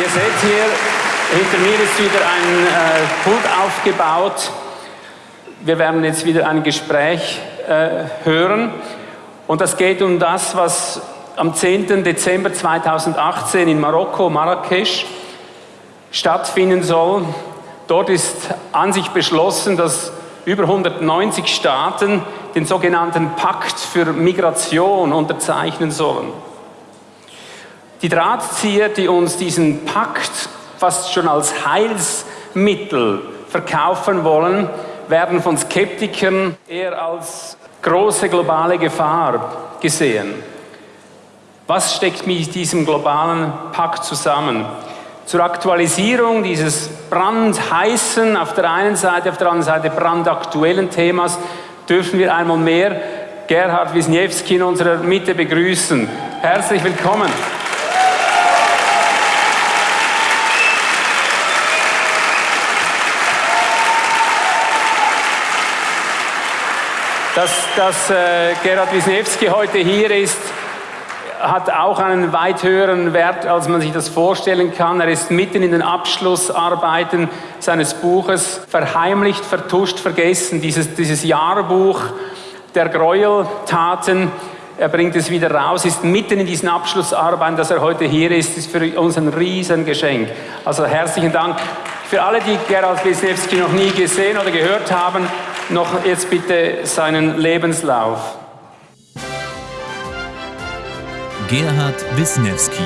Ihr seht hier, hinter mir ist wieder ein äh, Pult aufgebaut. Wir werden jetzt wieder ein Gespräch äh, hören. Und das geht um das, was am 10. Dezember 2018 in Marokko, Marrakesch, stattfinden soll. Dort ist an sich beschlossen, dass über 190 Staaten den sogenannten Pakt für Migration unterzeichnen sollen. Die Drahtzieher, die uns diesen Pakt fast schon als Heilsmittel verkaufen wollen, werden von Skeptikern eher als große globale Gefahr gesehen. Was steckt mit diesem globalen Pakt zusammen? Zur Aktualisierung dieses brandheißen, auf der einen Seite, auf der anderen Seite brandaktuellen Themas dürfen wir einmal mehr Gerhard Wisniewski in unserer Mitte begrüßen. Herzlich willkommen. Dass, dass äh, Gerhard Wisniewski heute hier ist, hat auch einen weit höheren Wert, als man sich das vorstellen kann. Er ist mitten in den Abschlussarbeiten seines Buches verheimlicht, vertuscht, vergessen. Dieses, dieses Jahrbuch der Gräueltaten, er bringt es wieder raus, ist mitten in diesen Abschlussarbeiten, dass er heute hier ist, ist für uns ein Riesengeschenk. Also herzlichen Dank. Für alle, die Gerald Wisniewski noch nie gesehen oder gehört haben, noch jetzt bitte seinen Lebenslauf. Gerhard Wisniewski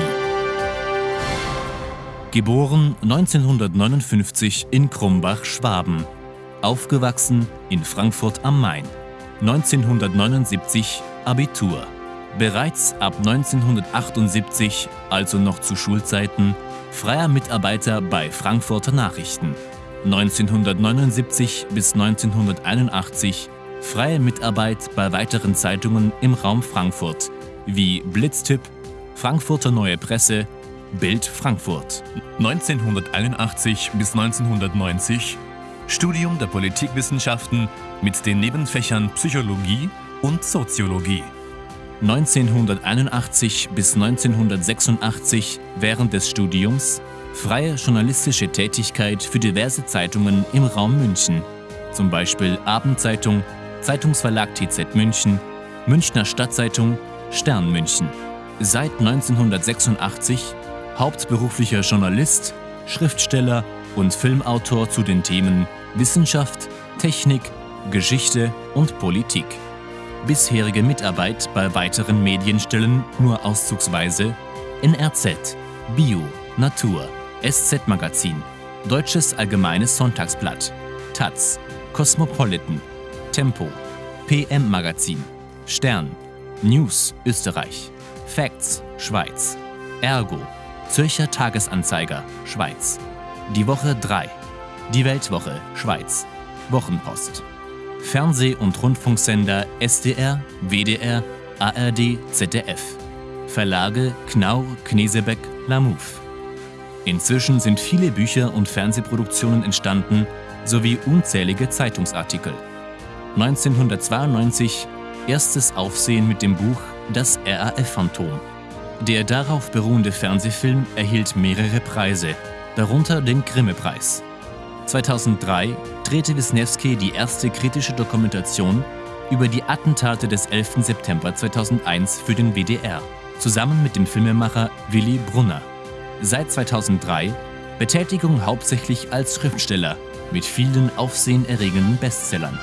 Geboren 1959 in Krumbach, Schwaben. Aufgewachsen in Frankfurt am Main. 1979 Abitur. Bereits ab 1978, also noch zu Schulzeiten, freier Mitarbeiter bei Frankfurter Nachrichten. 1979 bis 1981 freie Mitarbeit bei weiteren Zeitungen im Raum Frankfurt wie Blitztipp, Frankfurter Neue Presse, Bild Frankfurt. 1981 bis 1990 Studium der Politikwissenschaften mit den Nebenfächern Psychologie und Soziologie. 1981 bis 1986 während des Studiums freie journalistische Tätigkeit für diverse Zeitungen im Raum München, zum Beispiel Abendzeitung, Zeitungsverlag TZ München, Münchner Stadtzeitung, Stern München. Seit 1986 hauptberuflicher Journalist, Schriftsteller und Filmautor zu den Themen Wissenschaft, Technik, Geschichte und Politik. Bisherige Mitarbeit bei weiteren Medienstellen nur auszugsweise NRZ, Bio, Natur, SZ Magazin, Deutsches Allgemeines Sonntagsblatt, Taz, Cosmopolitan, Tempo, PM Magazin, Stern, News Österreich, Facts Schweiz, Ergo, Zürcher Tagesanzeiger Schweiz, Die Woche 3, Die Weltwoche Schweiz, Wochenpost, Fernseh- und Rundfunksender SDR, WDR, ARD, ZDF, Verlage Knaur, Knesebeck, Lamouv. Inzwischen sind viele Bücher und Fernsehproduktionen entstanden sowie unzählige Zeitungsartikel. 1992 erstes Aufsehen mit dem Buch Das RAF-Phantom. Der darauf beruhende Fernsehfilm erhielt mehrere Preise, darunter den Grimme-Preis. 2003 drehte Wisniewski die erste kritische Dokumentation über die Attentate des 11. September 2001 für den WDR, zusammen mit dem Filmemacher Willy Brunner. Seit 2003 Betätigung hauptsächlich als Schriftsteller mit vielen aufsehenerregenden Bestsellern.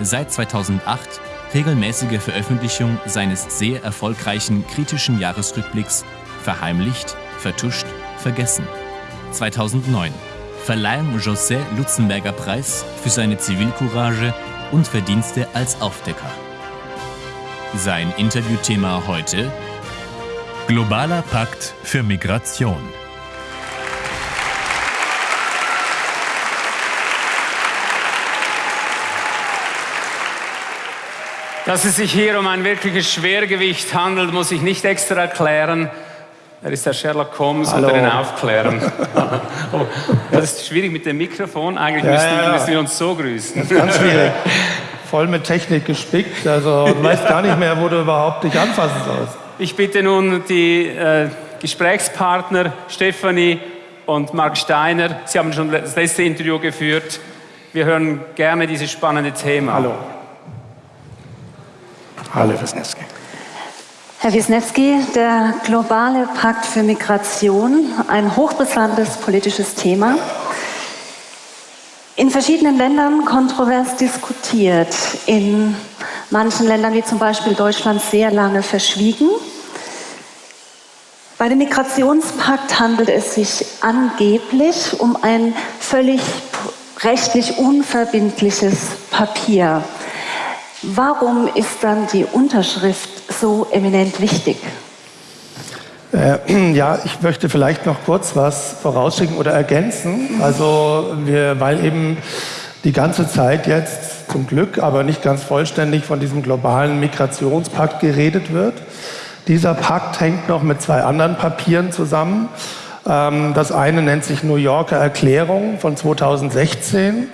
Seit 2008 regelmäßige Veröffentlichung seines sehr erfolgreichen kritischen Jahresrückblicks Verheimlicht, Vertuscht, Vergessen. 2009 Verleihung José Lutzenberger Preis für seine Zivilcourage und Verdienste als Aufdecker. Sein Interviewthema heute Globaler Pakt für Migration. Dass es sich hier um ein wirkliches Schwergewicht handelt, muss ich nicht extra erklären. Er ist der Sherlock Holmes Hallo. unter den Aufklärern. oh, das ist schwierig mit dem Mikrofon. Eigentlich Ja, müssten, ja, ja. müssten wir uns so grüßen. Ganz schwierig. Voll mit Technik gespickt. Also du weißt gar nicht mehr, wo du überhaupt dich anfassen sollst. Ich bitte nun die äh, Gesprächspartner Stefanie und Mark Steiner. Sie haben schon das letzte Interview geführt. Wir hören gerne dieses spannende Thema. Hallo. Hallo, Wisniewski. Herr Wisniewski, der globale Pakt für Migration, ein hochbrisantes politisches Thema. In verschiedenen Ländern kontrovers diskutiert, in manchen Ländern wie zum Beispiel Deutschland sehr lange verschwiegen. Bei dem Migrationspakt handelt es sich angeblich um ein völlig rechtlich unverbindliches Papier. Warum ist dann die Unterschrift so eminent wichtig? Äh, ja, ich möchte vielleicht noch kurz was vorausschicken oder ergänzen. Also, wir, weil eben die ganze Zeit jetzt zum Glück, aber nicht ganz vollständig von diesem globalen Migrationspakt geredet wird. Dieser Pakt hängt noch mit zwei anderen Papieren zusammen. Ähm, das eine nennt sich New Yorker Erklärung von 2016.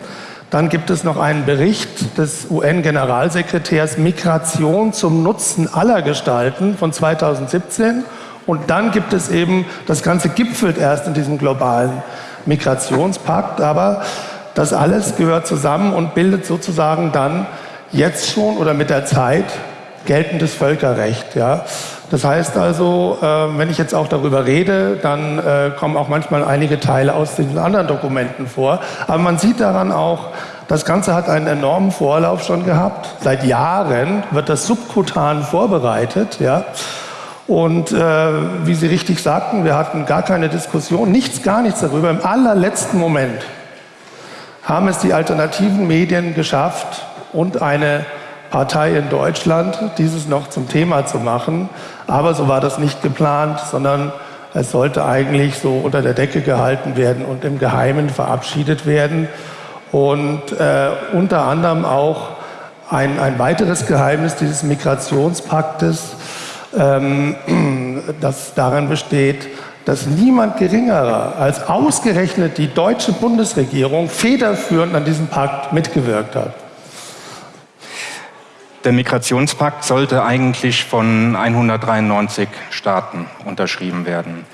Dann gibt es noch einen Bericht des UN-Generalsekretärs Migration zum Nutzen aller Gestalten von 2017. Und dann gibt es eben, das Ganze gipfelt erst in diesem globalen Migrationspakt, aber das alles gehört zusammen und bildet sozusagen dann jetzt schon oder mit der Zeit geltendes Völkerrecht. Ja. Das heißt also, äh, wenn ich jetzt auch darüber rede, dann äh, kommen auch manchmal einige Teile aus den anderen Dokumenten vor. Aber man sieht daran auch, das Ganze hat einen enormen Vorlauf schon gehabt. Seit Jahren wird das subkutan vorbereitet. Ja. Und äh, wie Sie richtig sagten, wir hatten gar keine Diskussion, nichts, gar nichts darüber. Im allerletzten Moment haben es die alternativen Medien geschafft und eine Partei in Deutschland, dieses noch zum Thema zu machen. Aber so war das nicht geplant, sondern es sollte eigentlich so unter der Decke gehalten werden und im Geheimen verabschiedet werden. Und äh, unter anderem auch ein, ein weiteres Geheimnis dieses Migrationspaktes, ähm, das darin besteht, dass niemand geringerer als ausgerechnet die deutsche Bundesregierung federführend an diesem Pakt mitgewirkt hat. Der Migrationspakt sollte eigentlich von 193 Staaten unterschrieben werden.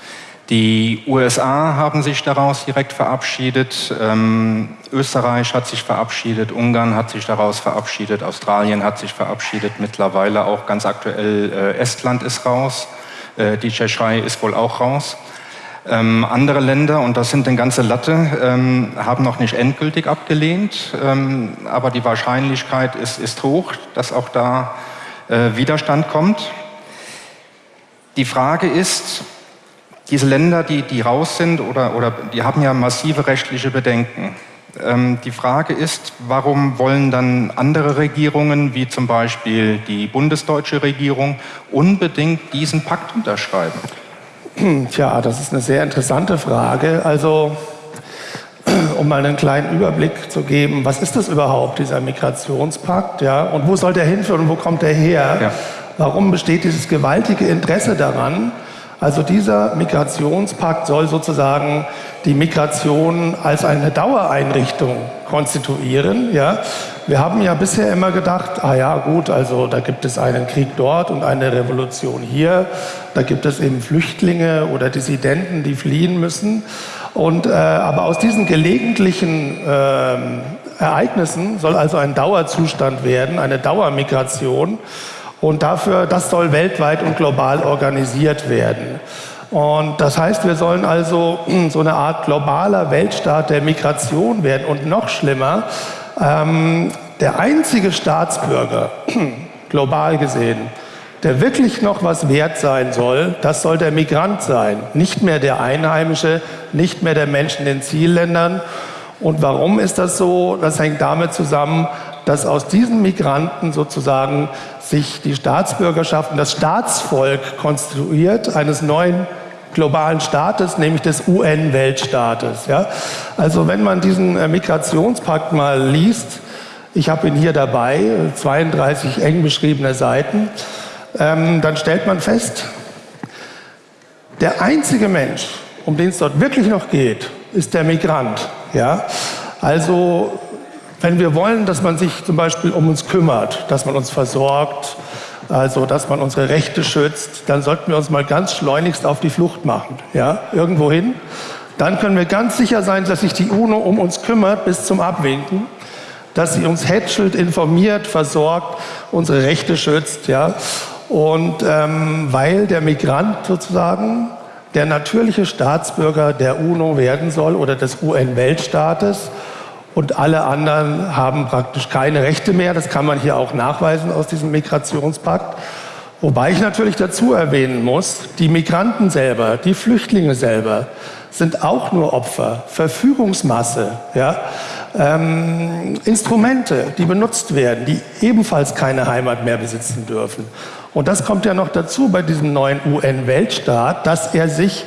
Die USA haben sich daraus direkt verabschiedet, ähm, Österreich hat sich verabschiedet, Ungarn hat sich daraus verabschiedet, Australien hat sich verabschiedet, mittlerweile auch ganz aktuell äh, Estland ist raus, äh, die Tschechei ist wohl auch raus. Ähm, andere Länder, und das sind eine ganze Latte, ähm, haben noch nicht endgültig abgelehnt, ähm, aber die Wahrscheinlichkeit ist, ist hoch, dass auch da äh, Widerstand kommt. Die Frage ist, diese Länder, die, die raus sind, oder, oder die haben ja massive rechtliche Bedenken. Ähm, die Frage ist, warum wollen dann andere Regierungen, wie zum Beispiel die bundesdeutsche Regierung, unbedingt diesen Pakt unterschreiben? Tja, das ist eine sehr interessante Frage. Also, um mal einen kleinen Überblick zu geben, was ist das überhaupt, dieser Migrationspakt? Ja? Und wo soll der hinführen und wo kommt der her? Ja. Warum besteht dieses gewaltige Interesse daran? Also dieser Migrationspakt soll sozusagen die Migration als eine Dauereinrichtung konstituieren. Ja? Wir haben ja bisher immer gedacht, ah ja gut, also da gibt es einen Krieg dort und eine Revolution hier, da gibt es eben Flüchtlinge oder Dissidenten, die fliehen müssen. Und, äh, aber aus diesen gelegentlichen äh, Ereignissen soll also ein Dauerzustand werden, eine Dauermigration. Und dafür, das soll weltweit und global organisiert werden. Und das heißt, wir sollen also so eine Art globaler Weltstaat der Migration werden. Und noch schlimmer, ähm, der einzige Staatsbürger, global gesehen, der wirklich noch was wert sein soll, das soll der Migrant sein. Nicht mehr der Einheimische, nicht mehr der Mensch in den Zielländern. Und warum ist das so? Das hängt damit zusammen, dass aus diesen Migranten sozusagen sich die Staatsbürgerschaft und das Staatsvolk konstituiert, eines neuen globalen Staates, nämlich des UN-Weltstaates. Ja? Also wenn man diesen äh, Migrationspakt mal liest, ich habe ihn hier dabei, 32 eng beschriebene Seiten, ähm, dann stellt man fest, der einzige Mensch, um den es dort wirklich noch geht, ist der Migrant. Ja? Also wenn wir wollen, dass man sich zum Beispiel um uns kümmert, dass man uns versorgt, also dass man unsere Rechte schützt, dann sollten wir uns mal ganz schleunigst auf die Flucht machen, ja, irgendwo hin. dann können wir ganz sicher sein, dass sich die UNO um uns kümmert bis zum Abwinken, dass sie uns hätschelt, informiert, versorgt, unsere Rechte schützt. Ja? Und ähm, weil der Migrant sozusagen der natürliche Staatsbürger der UNO werden soll oder des UN-Weltstaates und alle anderen haben praktisch keine Rechte mehr. Das kann man hier auch nachweisen aus diesem Migrationspakt. Wobei ich natürlich dazu erwähnen muss, die Migranten selber, die Flüchtlinge selber sind auch nur Opfer, Verfügungsmasse, ja? Ähm, Instrumente, die benutzt werden, die ebenfalls keine Heimat mehr besitzen dürfen. Und das kommt ja noch dazu bei diesem neuen UN-Weltstaat, dass er sich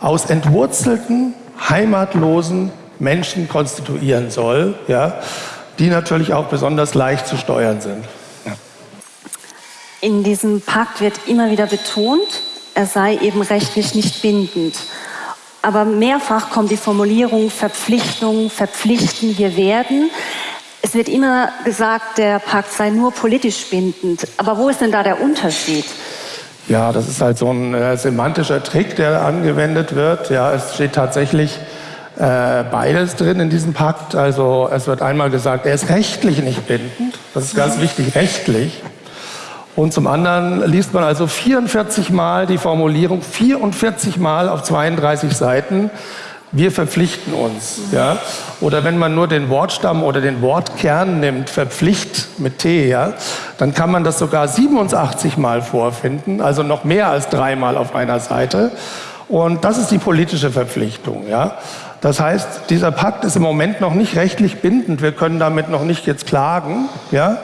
aus entwurzelten, heimatlosen Menschen konstituieren soll, ja, die natürlich auch besonders leicht zu steuern sind. In diesem Pakt wird immer wieder betont, er sei eben rechtlich nicht bindend. Aber mehrfach kommt die Formulierung Verpflichtung, verpflichten, wir werden. Es wird immer gesagt, der Pakt sei nur politisch bindend. Aber wo ist denn da der Unterschied? Ja, das ist halt so ein äh, semantischer Trick, der angewendet wird. Ja, es steht tatsächlich äh, beides drin in diesem Pakt. Also es wird einmal gesagt, er ist rechtlich nicht bindend. Das ist ganz wichtig, rechtlich. Und zum anderen liest man also 44 Mal die Formulierung, 44 Mal auf 32 Seiten wir verpflichten uns. Ja? Oder wenn man nur den Wortstamm oder den Wortkern nimmt, verpflicht mit T, ja, dann kann man das sogar 87 Mal vorfinden, also noch mehr als dreimal auf einer Seite. Und das ist die politische Verpflichtung. Ja? Das heißt, dieser Pakt ist im Moment noch nicht rechtlich bindend. Wir können damit noch nicht jetzt klagen. Ja?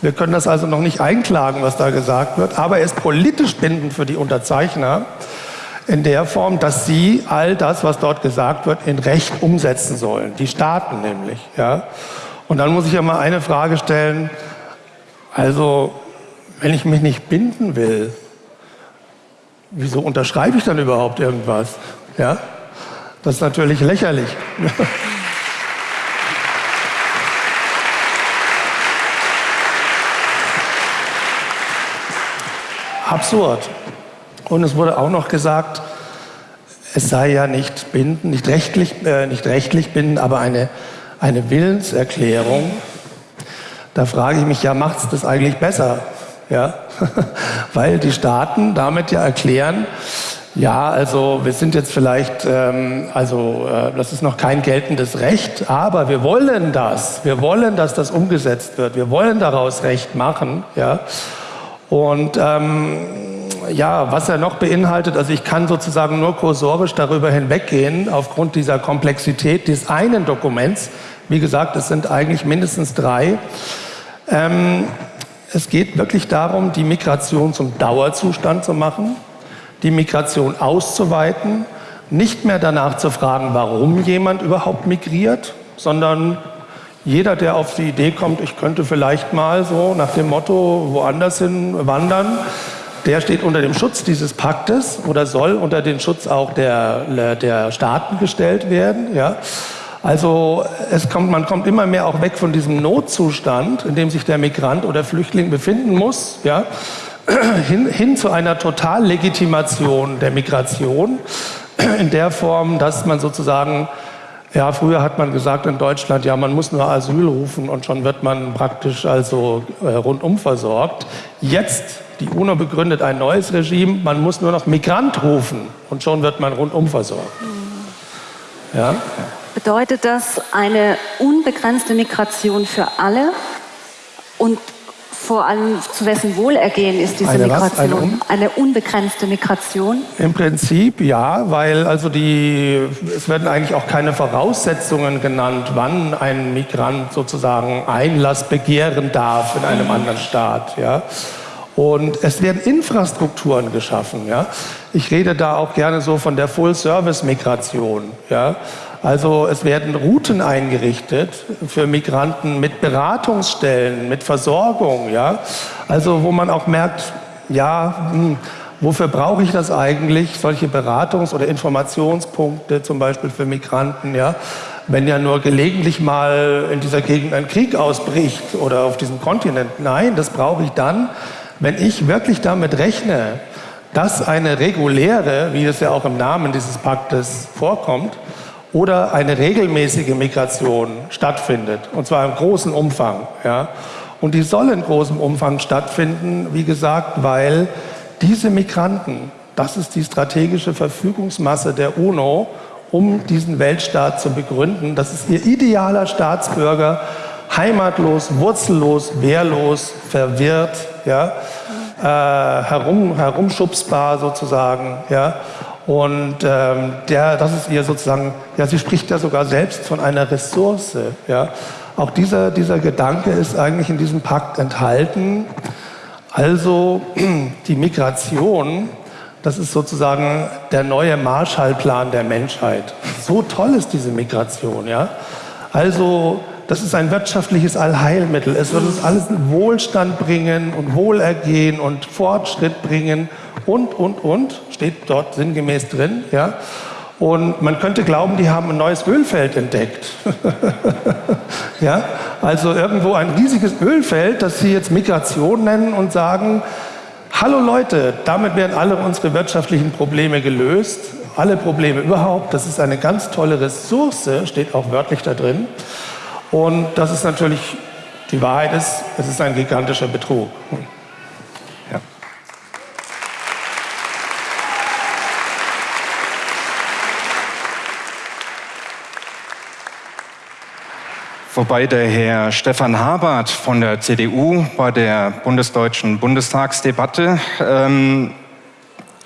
Wir können das also noch nicht einklagen, was da gesagt wird. Aber er ist politisch bindend für die Unterzeichner in der Form, dass sie all das, was dort gesagt wird, in Recht umsetzen sollen. Die Staaten nämlich. Ja? Und dann muss ich ja mal eine Frage stellen. Also, wenn ich mich nicht binden will, wieso unterschreibe ich dann überhaupt irgendwas? Ja? Das ist natürlich lächerlich. Absurd. Und es wurde auch noch gesagt, es sei ja nicht bindend, nicht rechtlich, äh, nicht rechtlich bindend, aber eine, eine Willenserklärung. Da frage ich mich ja, macht es das eigentlich besser? Ja? Weil die Staaten damit ja erklären, ja, also wir sind jetzt vielleicht, ähm, also äh, das ist noch kein geltendes Recht, aber wir wollen das. Wir wollen, dass das umgesetzt wird. Wir wollen daraus Recht machen. Ja? Und ähm, ja, was er noch beinhaltet, also ich kann sozusagen nur kursorisch darüber hinweggehen, aufgrund dieser Komplexität des einen Dokuments. Wie gesagt, es sind eigentlich mindestens drei. Ähm, es geht wirklich darum, die Migration zum Dauerzustand zu machen, die Migration auszuweiten, nicht mehr danach zu fragen, warum jemand überhaupt migriert, sondern jeder, der auf die Idee kommt, ich könnte vielleicht mal so nach dem Motto woanders hin wandern, der steht unter dem Schutz dieses Paktes oder soll unter den Schutz auch der, der Staaten gestellt werden. Ja. Also es kommt, man kommt immer mehr auch weg von diesem Notzustand, in dem sich der Migrant oder Flüchtling befinden muss, ja, hin, hin zu einer Totallegitimation der Migration in der Form, dass man sozusagen ja, früher hat man gesagt in Deutschland, ja, man muss nur Asyl rufen und schon wird man praktisch also äh, rundum versorgt. Jetzt die UNO begründet ein neues Regime, man muss nur noch Migrant rufen und schon wird man rundum versorgt. Mhm. Ja? Bedeutet das eine unbegrenzte Migration für alle und vor allem zu wessen Wohlergehen ist diese eine Migration? Eine, un eine, unbegrenzte Migration? Im Prinzip ja, weil also die, es werden eigentlich auch keine Voraussetzungen genannt, wann ein Migrant sozusagen Einlass begehren darf in einem anderen Staat. Ja. Und es werden Infrastrukturen geschaffen. Ja? Ich rede da auch gerne so von der Full-Service-Migration. Ja? Also es werden Routen eingerichtet für Migranten mit Beratungsstellen, mit Versorgung. Ja? Also wo man auch merkt, ja, hm, wofür brauche ich das eigentlich, solche Beratungs- oder Informationspunkte zum Beispiel für Migranten. Ja? wenn ja nur gelegentlich mal in dieser Gegend ein Krieg ausbricht oder auf diesem Kontinent. Nein, das brauche ich dann, wenn ich wirklich damit rechne, dass eine reguläre, wie es ja auch im Namen dieses Paktes vorkommt, oder eine regelmäßige Migration stattfindet, und zwar im großen Umfang. Ja. Und die soll in großem Umfang stattfinden, wie gesagt, weil diese Migranten, das ist die strategische Verfügungsmasse der UNO, um diesen Weltstaat zu begründen. Das ist ihr idealer Staatsbürger, heimatlos, wurzellos, wehrlos, verwirrt, ja, äh, herum, herumschubsbar sozusagen. Ja. Und ähm, der, das ist ihr sozusagen, ja, sie spricht ja sogar selbst von einer Ressource. Ja. Auch dieser, dieser Gedanke ist eigentlich in diesem Pakt enthalten. Also die Migration, das ist sozusagen der neue Marshallplan der Menschheit. So toll ist diese Migration. Ja. Also das ist ein wirtschaftliches Allheilmittel. Es wird uns alles Wohlstand bringen und Wohlergehen und Fortschritt bringen und, und, und, steht dort sinngemäß drin. Ja? Und man könnte glauben, die haben ein neues Ölfeld entdeckt. ja? Also irgendwo ein riesiges Ölfeld, das sie jetzt Migration nennen und sagen, hallo Leute, damit werden alle unsere wirtschaftlichen Probleme gelöst, alle Probleme überhaupt. Das ist eine ganz tolle Ressource, steht auch wörtlich da drin. Und das ist natürlich, die Wahrheit ist, es ist ein gigantischer Betrug. Wobei der Herr Stefan Habert von der CDU bei der bundesdeutschen Bundestagsdebatte ähm,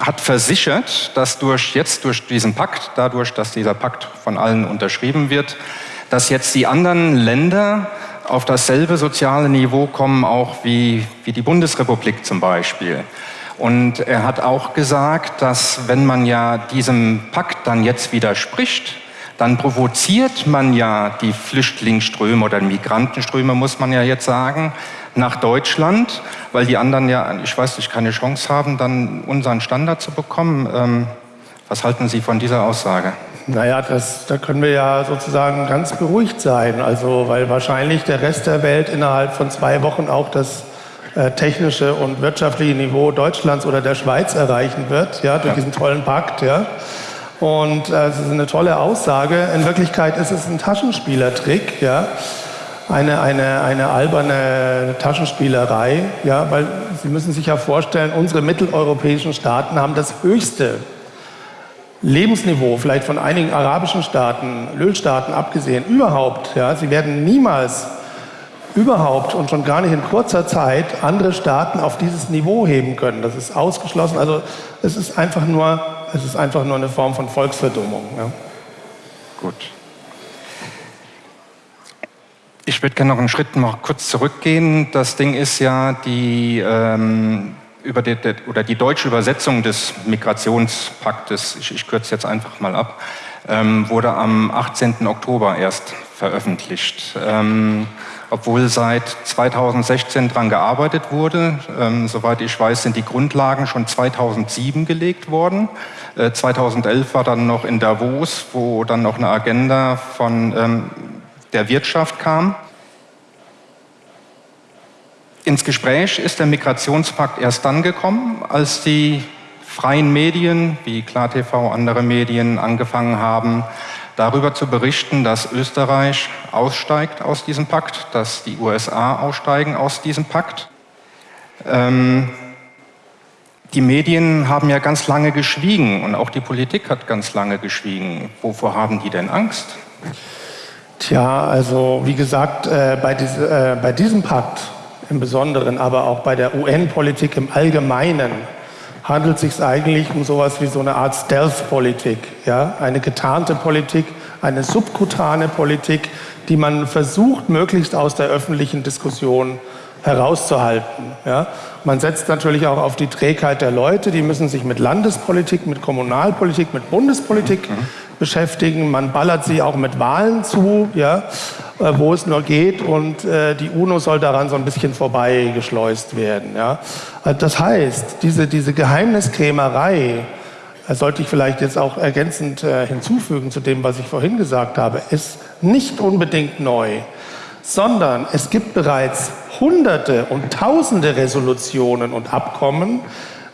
hat versichert, dass durch jetzt durch diesen Pakt, dadurch, dass dieser Pakt von allen unterschrieben wird, dass jetzt die anderen Länder auf dasselbe soziale Niveau kommen, auch wie, wie die Bundesrepublik zum Beispiel. Und er hat auch gesagt, dass wenn man ja diesem Pakt dann jetzt widerspricht, dann provoziert man ja die Flüchtlingsströme oder Migrantenströme, muss man ja jetzt sagen, nach Deutschland, weil die anderen ja, ich weiß nicht, keine Chance haben, dann unseren Standard zu bekommen. Ähm, was halten Sie von dieser Aussage? Naja, das, da können wir ja sozusagen ganz beruhigt sein. Also, weil wahrscheinlich der Rest der Welt innerhalb von zwei Wochen auch das äh, technische und wirtschaftliche Niveau Deutschlands oder der Schweiz erreichen wird, ja, durch ja. diesen tollen Pakt, ja. Und äh, es ist eine tolle Aussage. In Wirklichkeit ist es ein Taschenspielertrick, ja. Eine, eine, eine alberne Taschenspielerei, ja, weil Sie müssen sich ja vorstellen, unsere mitteleuropäischen Staaten haben das höchste Lebensniveau, vielleicht von einigen arabischen Staaten, Ölstaaten abgesehen, überhaupt. Ja, sie werden niemals überhaupt und schon gar nicht in kurzer Zeit andere Staaten auf dieses Niveau heben können. Das ist ausgeschlossen. Also es ist einfach nur es ist einfach nur eine Form von Volksverdummung. Ja. Gut. Ich würde gerne noch einen Schritt noch kurz zurückgehen. Das Ding ist ja die, ähm, über die, oder die deutsche Übersetzung des Migrationspaktes, ich, ich kürze jetzt einfach mal ab, ähm, wurde am 18. Oktober erst veröffentlicht. Ähm, obwohl seit 2016 daran gearbeitet wurde. Ähm, soweit ich weiß, sind die Grundlagen schon 2007 gelegt worden. Äh, 2011 war dann noch in Davos, wo dann noch eine Agenda von ähm, der Wirtschaft kam. Ins Gespräch ist der Migrationspakt erst dann gekommen, als die freien Medien wie KlarTV, andere Medien angefangen haben, darüber zu berichten, dass Österreich aussteigt aus diesem Pakt, dass die USA aussteigen aus diesem Pakt. Ähm, die Medien haben ja ganz lange geschwiegen und auch die Politik hat ganz lange geschwiegen. Wovor haben die denn Angst? Tja, also wie gesagt, äh, bei, diese, äh, bei diesem Pakt im Besonderen, aber auch bei der UN-Politik im Allgemeinen handelt es sich eigentlich um sowas wie so eine Art Stealth-Politik, ja? eine getarnte Politik, eine subkutane Politik, die man versucht, möglichst aus der öffentlichen Diskussion herauszuhalten. Ja? Man setzt natürlich auch auf die Trägheit der Leute, die müssen sich mit Landespolitik, mit Kommunalpolitik, mit Bundespolitik mhm. Beschäftigen. Man ballert sie auch mit Wahlen zu, ja? Äh, wo es nur geht und äh, die UNO soll daran so ein bisschen vorbeigeschleust werden. Ja? Äh, das heißt, diese, diese Geheimniskrämerei, sollte ich vielleicht jetzt auch ergänzend hinzufügen zu dem, was ich vorhin gesagt habe, ist nicht unbedingt neu, sondern es gibt bereits Hunderte und Tausende Resolutionen und Abkommen,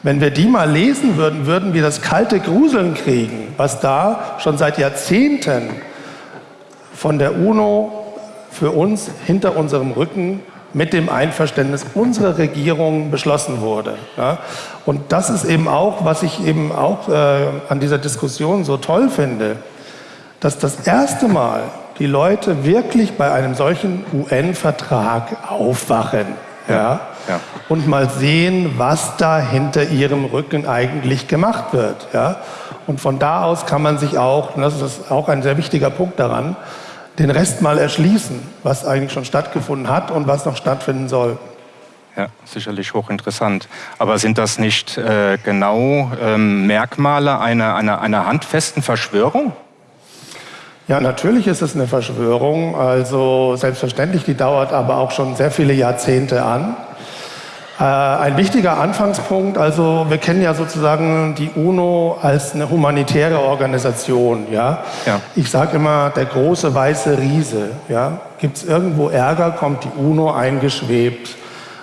Wenn wir die mal lesen würden, würden wir das kalte Gruseln kriegen, was da schon seit Jahrzehnten von der UNO für uns hinter unserem Rücken mit dem Einverständnis unserer Regierung beschlossen wurde. Und das ist eben auch, was ich eben auch äh, an dieser Diskussion so toll finde, dass das erste Mal die Leute wirklich bei einem solchen UN-Vertrag aufwachen. Ja? Ja? Und mal sehen, was da hinter ihrem Rücken eigentlich gemacht wird. Ja? Und von da aus kann man sich auch, und das ist auch ein sehr wichtiger Punkt daran, den Rest mal erschließen, was eigentlich schon stattgefunden hat und was noch stattfinden soll. Ja, sicherlich hochinteressant. Aber sind das nicht äh, genau ähm, Merkmale einer, einer, einer handfesten Verschwörung? Ja, natürlich ist es eine Verschwörung. Also selbstverständlich, die dauert aber auch schon sehr viele Jahrzehnte an. Äh, ein wichtiger Anfangspunkt, also wir kennen ja sozusagen die UNO als eine humanitäre Organisation. Ja? ja. Ich sage immer, der große weiße Riese. Ja? Gibt es irgendwo Ärger, kommt die UNO eingeschwebt.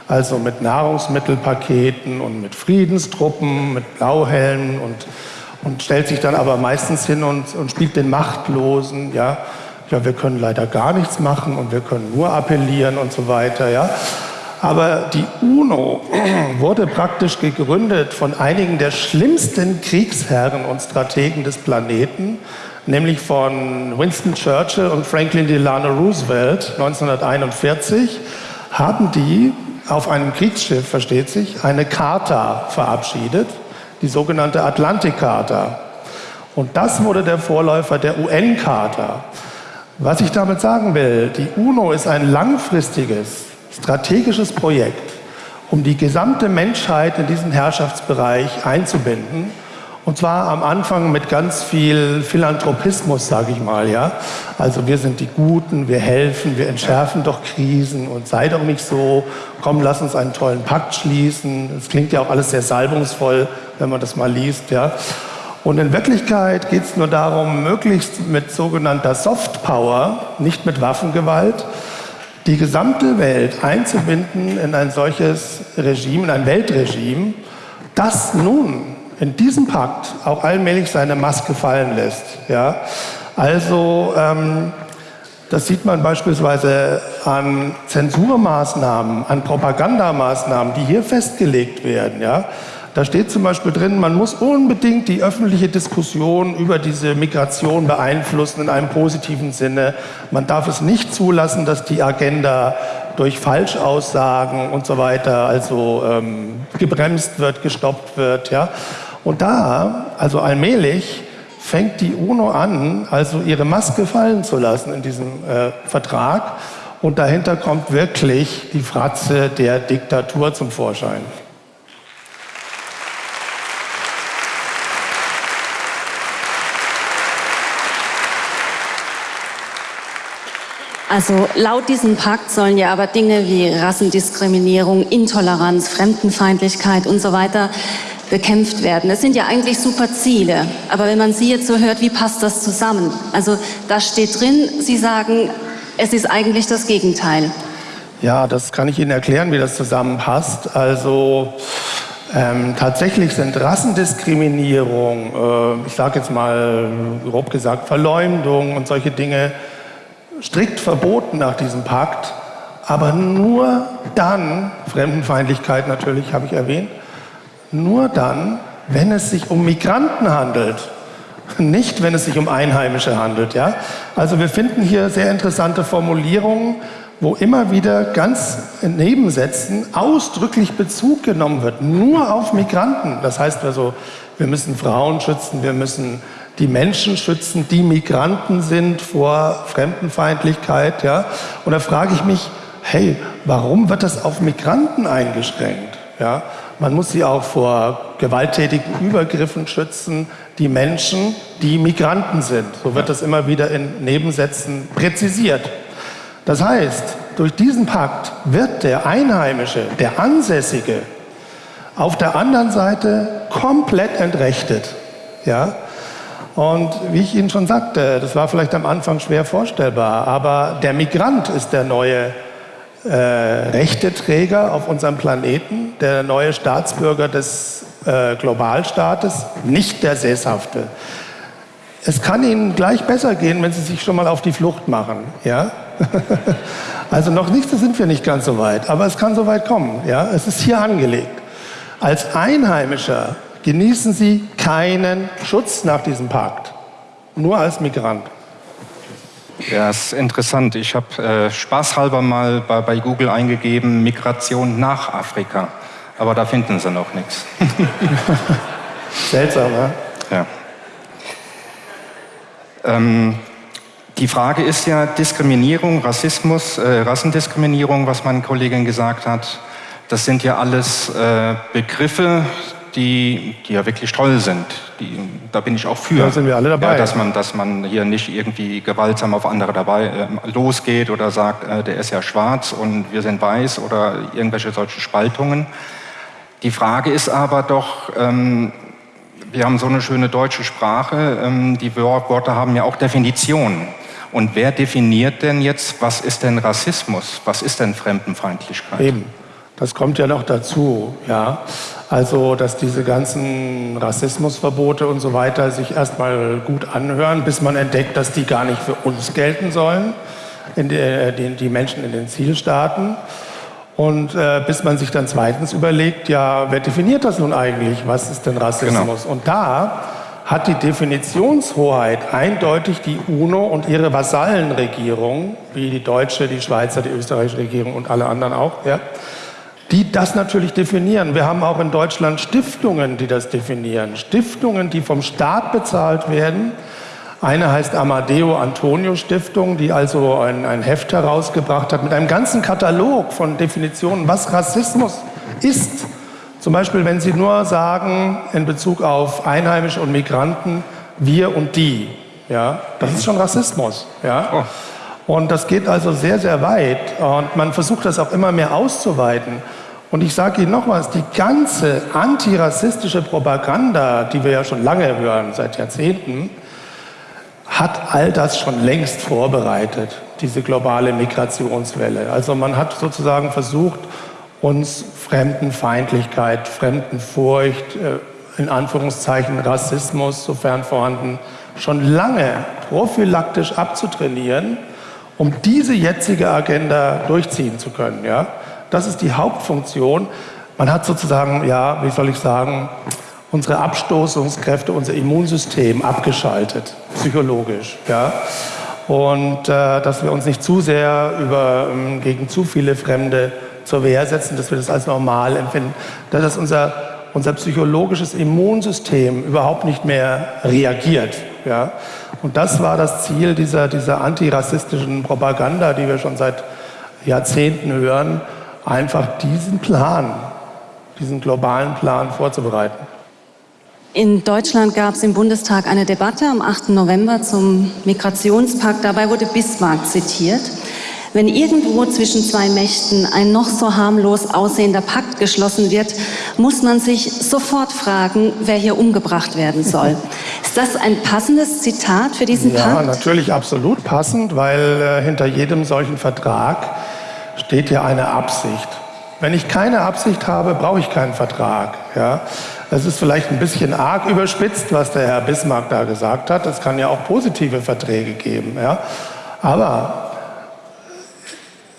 Also mit Nahrungsmittelpaketen und mit Friedenstruppen, mit Blauhelmen und, und stellt sich dann aber meistens hin und, und spielt den Machtlosen. Ja? ja, wir können leider gar nichts machen und wir können nur appellieren und so weiter. Ja? Aber die UNO wurde praktisch gegründet von einigen der schlimmsten Kriegsherren und Strategen des Planeten, nämlich von Winston Churchill und Franklin Delano Roosevelt 1941, haben die auf einem Kriegsschiff, versteht sich, eine Charta verabschiedet, die sogenannte Atlantik-Charta. Und das wurde der Vorläufer der UN-Charta. Was ich damit sagen will, die UNO ist ein langfristiges strategisches Projekt, um die gesamte Menschheit in diesen Herrschaftsbereich einzubinden. Und zwar am Anfang mit ganz viel Philanthropismus, sage ich mal. Ja? Also wir sind die Guten, wir helfen, wir entschärfen doch Krisen und sei doch nicht so, komm, lass uns einen tollen Pakt schließen. Das klingt ja auch alles sehr salbungsvoll, wenn man das mal liest. Ja? Und in Wirklichkeit geht es nur darum, möglichst mit sogenannter Soft Power, nicht mit Waffengewalt, die gesamte Welt einzubinden in ein solches Regime, in ein Weltregime, das nun in diesem Pakt auch allmählich seine Maske fallen lässt. Ja? Also ähm, das sieht man beispielsweise an Zensurmaßnahmen, an Propagandamaßnahmen, die hier festgelegt werden. Ja? Da steht zum Beispiel drin, man muss unbedingt die öffentliche Diskussion über diese Migration beeinflussen in einem positiven Sinne. Man darf es nicht zulassen, dass die Agenda durch Falschaussagen und so weiter also ähm, gebremst wird, gestoppt wird. Ja? Und da, also allmählich, fängt die UNO an, also ihre Maske fallen zu lassen in diesem äh, Vertrag. Und dahinter kommt wirklich die Fratze der Diktatur zum Vorschein. Also laut diesem Pakt sollen ja aber Dinge wie Rassendiskriminierung, Intoleranz, Fremdenfeindlichkeit und so weiter bekämpft werden. Das sind ja eigentlich super Ziele. Aber wenn man Sie jetzt so hört, wie passt das zusammen? Also da steht drin, Sie sagen, es ist eigentlich das Gegenteil. Ja, das kann ich Ihnen erklären, wie das zusammenpasst. Also ähm, tatsächlich sind Rassendiskriminierung, äh, ich sage jetzt mal grob gesagt Verleumdung und solche Dinge strikt verboten nach diesem Pakt, aber nur dann, Fremdenfeindlichkeit natürlich habe ich erwähnt, nur dann, wenn es sich um Migranten handelt, nicht wenn es sich um Einheimische handelt. Ja? Also wir finden hier sehr interessante Formulierungen, wo immer wieder ganz in Nebensätzen ausdrücklich Bezug genommen wird, nur auf Migranten. Das heißt also, wir müssen Frauen schützen, wir müssen die Menschen schützen, die Migranten sind vor Fremdenfeindlichkeit. Ja? Und da frage ich mich, hey, warum wird das auf Migranten eingeschränkt? Ja? Man muss sie auch vor gewalttätigen Übergriffen schützen, die Menschen, die Migranten sind. So wird das immer wieder in Nebensätzen präzisiert. Das heißt, durch diesen Pakt wird der Einheimische, der Ansässige, auf der anderen Seite komplett entrechtet. Ja? Und wie ich Ihnen schon sagte, das war vielleicht am Anfang schwer vorstellbar, aber der Migrant ist der neue äh, Rechteträger auf unserem Planeten, der neue Staatsbürger des äh, Globalstaates, nicht der Sesshafte. Es kann Ihnen gleich besser gehen, wenn Sie sich schon mal auf die Flucht machen. Ja? also noch nicht, da sind wir nicht ganz so weit, aber es kann so weit kommen. Ja? Es ist hier angelegt. Als Einheimischer genießen Sie keinen Schutz nach diesem Pakt, nur als Migrant. Ja, ist interessant. Ich habe äh, spaßhalber mal bei, bei Google eingegeben, Migration nach Afrika. Aber da finden sie noch nichts. Seltsam, ne? Ja. Ähm, die Frage ist ja Diskriminierung, Rassismus, äh, Rassendiskriminierung, was meine Kollegin gesagt hat. Das sind ja alles äh, Begriffe, die, die ja wirklich toll sind. Die, da bin ich auch für. Da sind wir alle dabei. Ja, dass, man, dass man hier nicht irgendwie gewaltsam auf andere dabei äh, losgeht oder sagt, äh, der ist ja schwarz und wir sind weiß oder irgendwelche solche Spaltungen. Die Frage ist aber doch, ähm, wir haben so eine schöne deutsche Sprache, ähm, die Worte haben ja auch Definitionen. Und wer definiert denn jetzt, was ist denn Rassismus, was ist denn Fremdenfeindlichkeit? Eben, das kommt ja noch dazu, ja. Also, dass diese ganzen Rassismusverbote und so weiter sich erstmal gut anhören, bis man entdeckt, dass die gar nicht für uns gelten sollen, in die, die, die Menschen in den Zielstaaten. Und äh, bis man sich dann zweitens überlegt, ja, wer definiert das nun eigentlich? Was ist denn Rassismus? Genau. Und da hat die Definitionshoheit eindeutig die UNO und ihre Vasallenregierung, wie die deutsche, die Schweizer, die österreichische Regierung und alle anderen auch, ja, die das natürlich definieren. Wir haben auch in Deutschland Stiftungen, die das definieren. Stiftungen, die vom Staat bezahlt werden, eine heißt Amadeo Antonio Stiftung, die also ein, ein Heft herausgebracht hat mit einem ganzen Katalog von Definitionen, was Rassismus ist. Zum Beispiel, wenn Sie nur sagen, in Bezug auf Einheimische und Migranten, wir und die. Ja, das ist schon Rassismus. Ja? Oh. Und das geht also sehr, sehr weit. Und man versucht das auch immer mehr auszuweiten. Und ich sage Ihnen noch was, die ganze antirassistische Propaganda, die wir ja schon lange hören, seit Jahrzehnten, hat all das schon längst vorbereitet, diese globale Migrationswelle. Also man hat sozusagen versucht, uns Fremdenfeindlichkeit, Fremdenfurcht, äh, in Anführungszeichen Rassismus, sofern vorhanden, schon lange prophylaktisch abzutrainieren, um diese jetzige Agenda durchziehen zu können. Ja? Das ist die Hauptfunktion. Man hat sozusagen, ja, wie soll ich sagen, unsere Abstoßungskräfte, unser Immunsystem abgeschaltet, psychologisch. Ja? Und äh, dass wir uns nicht zu sehr über, ähm, gegen zu viele Fremde zur Wehr setzen, dass wir das als normal empfinden, dass unser, unser psychologisches Immunsystem überhaupt nicht mehr reagiert. Ja? Und das war das Ziel dieser, dieser antirassistischen Propaganda, die wir schon seit Jahrzehnten hören, einfach diesen Plan, diesen globalen Plan vorzubereiten. In Deutschland gab es im Bundestag eine Debatte am 8. November zum Migrationspakt. Dabei wurde Bismarck zitiert. Wenn irgendwo zwischen zwei Mächten ein noch so harmlos aussehender Pakt geschlossen wird, muss man sich sofort fragen, wer hier umgebracht werden soll. Ist das ein passendes Zitat für diesen ja, Pakt? Ja, natürlich absolut passend, weil äh, hinter jedem solchen Vertrag steht ja eine Absicht. Wenn ich keine Absicht habe, brauche ich keinen Vertrag. Ja? Das ist vielleicht ein bisschen arg überspitzt, was der Herr Bismarck da gesagt hat. Es kann ja auch positive Verträge geben. Ja? Aber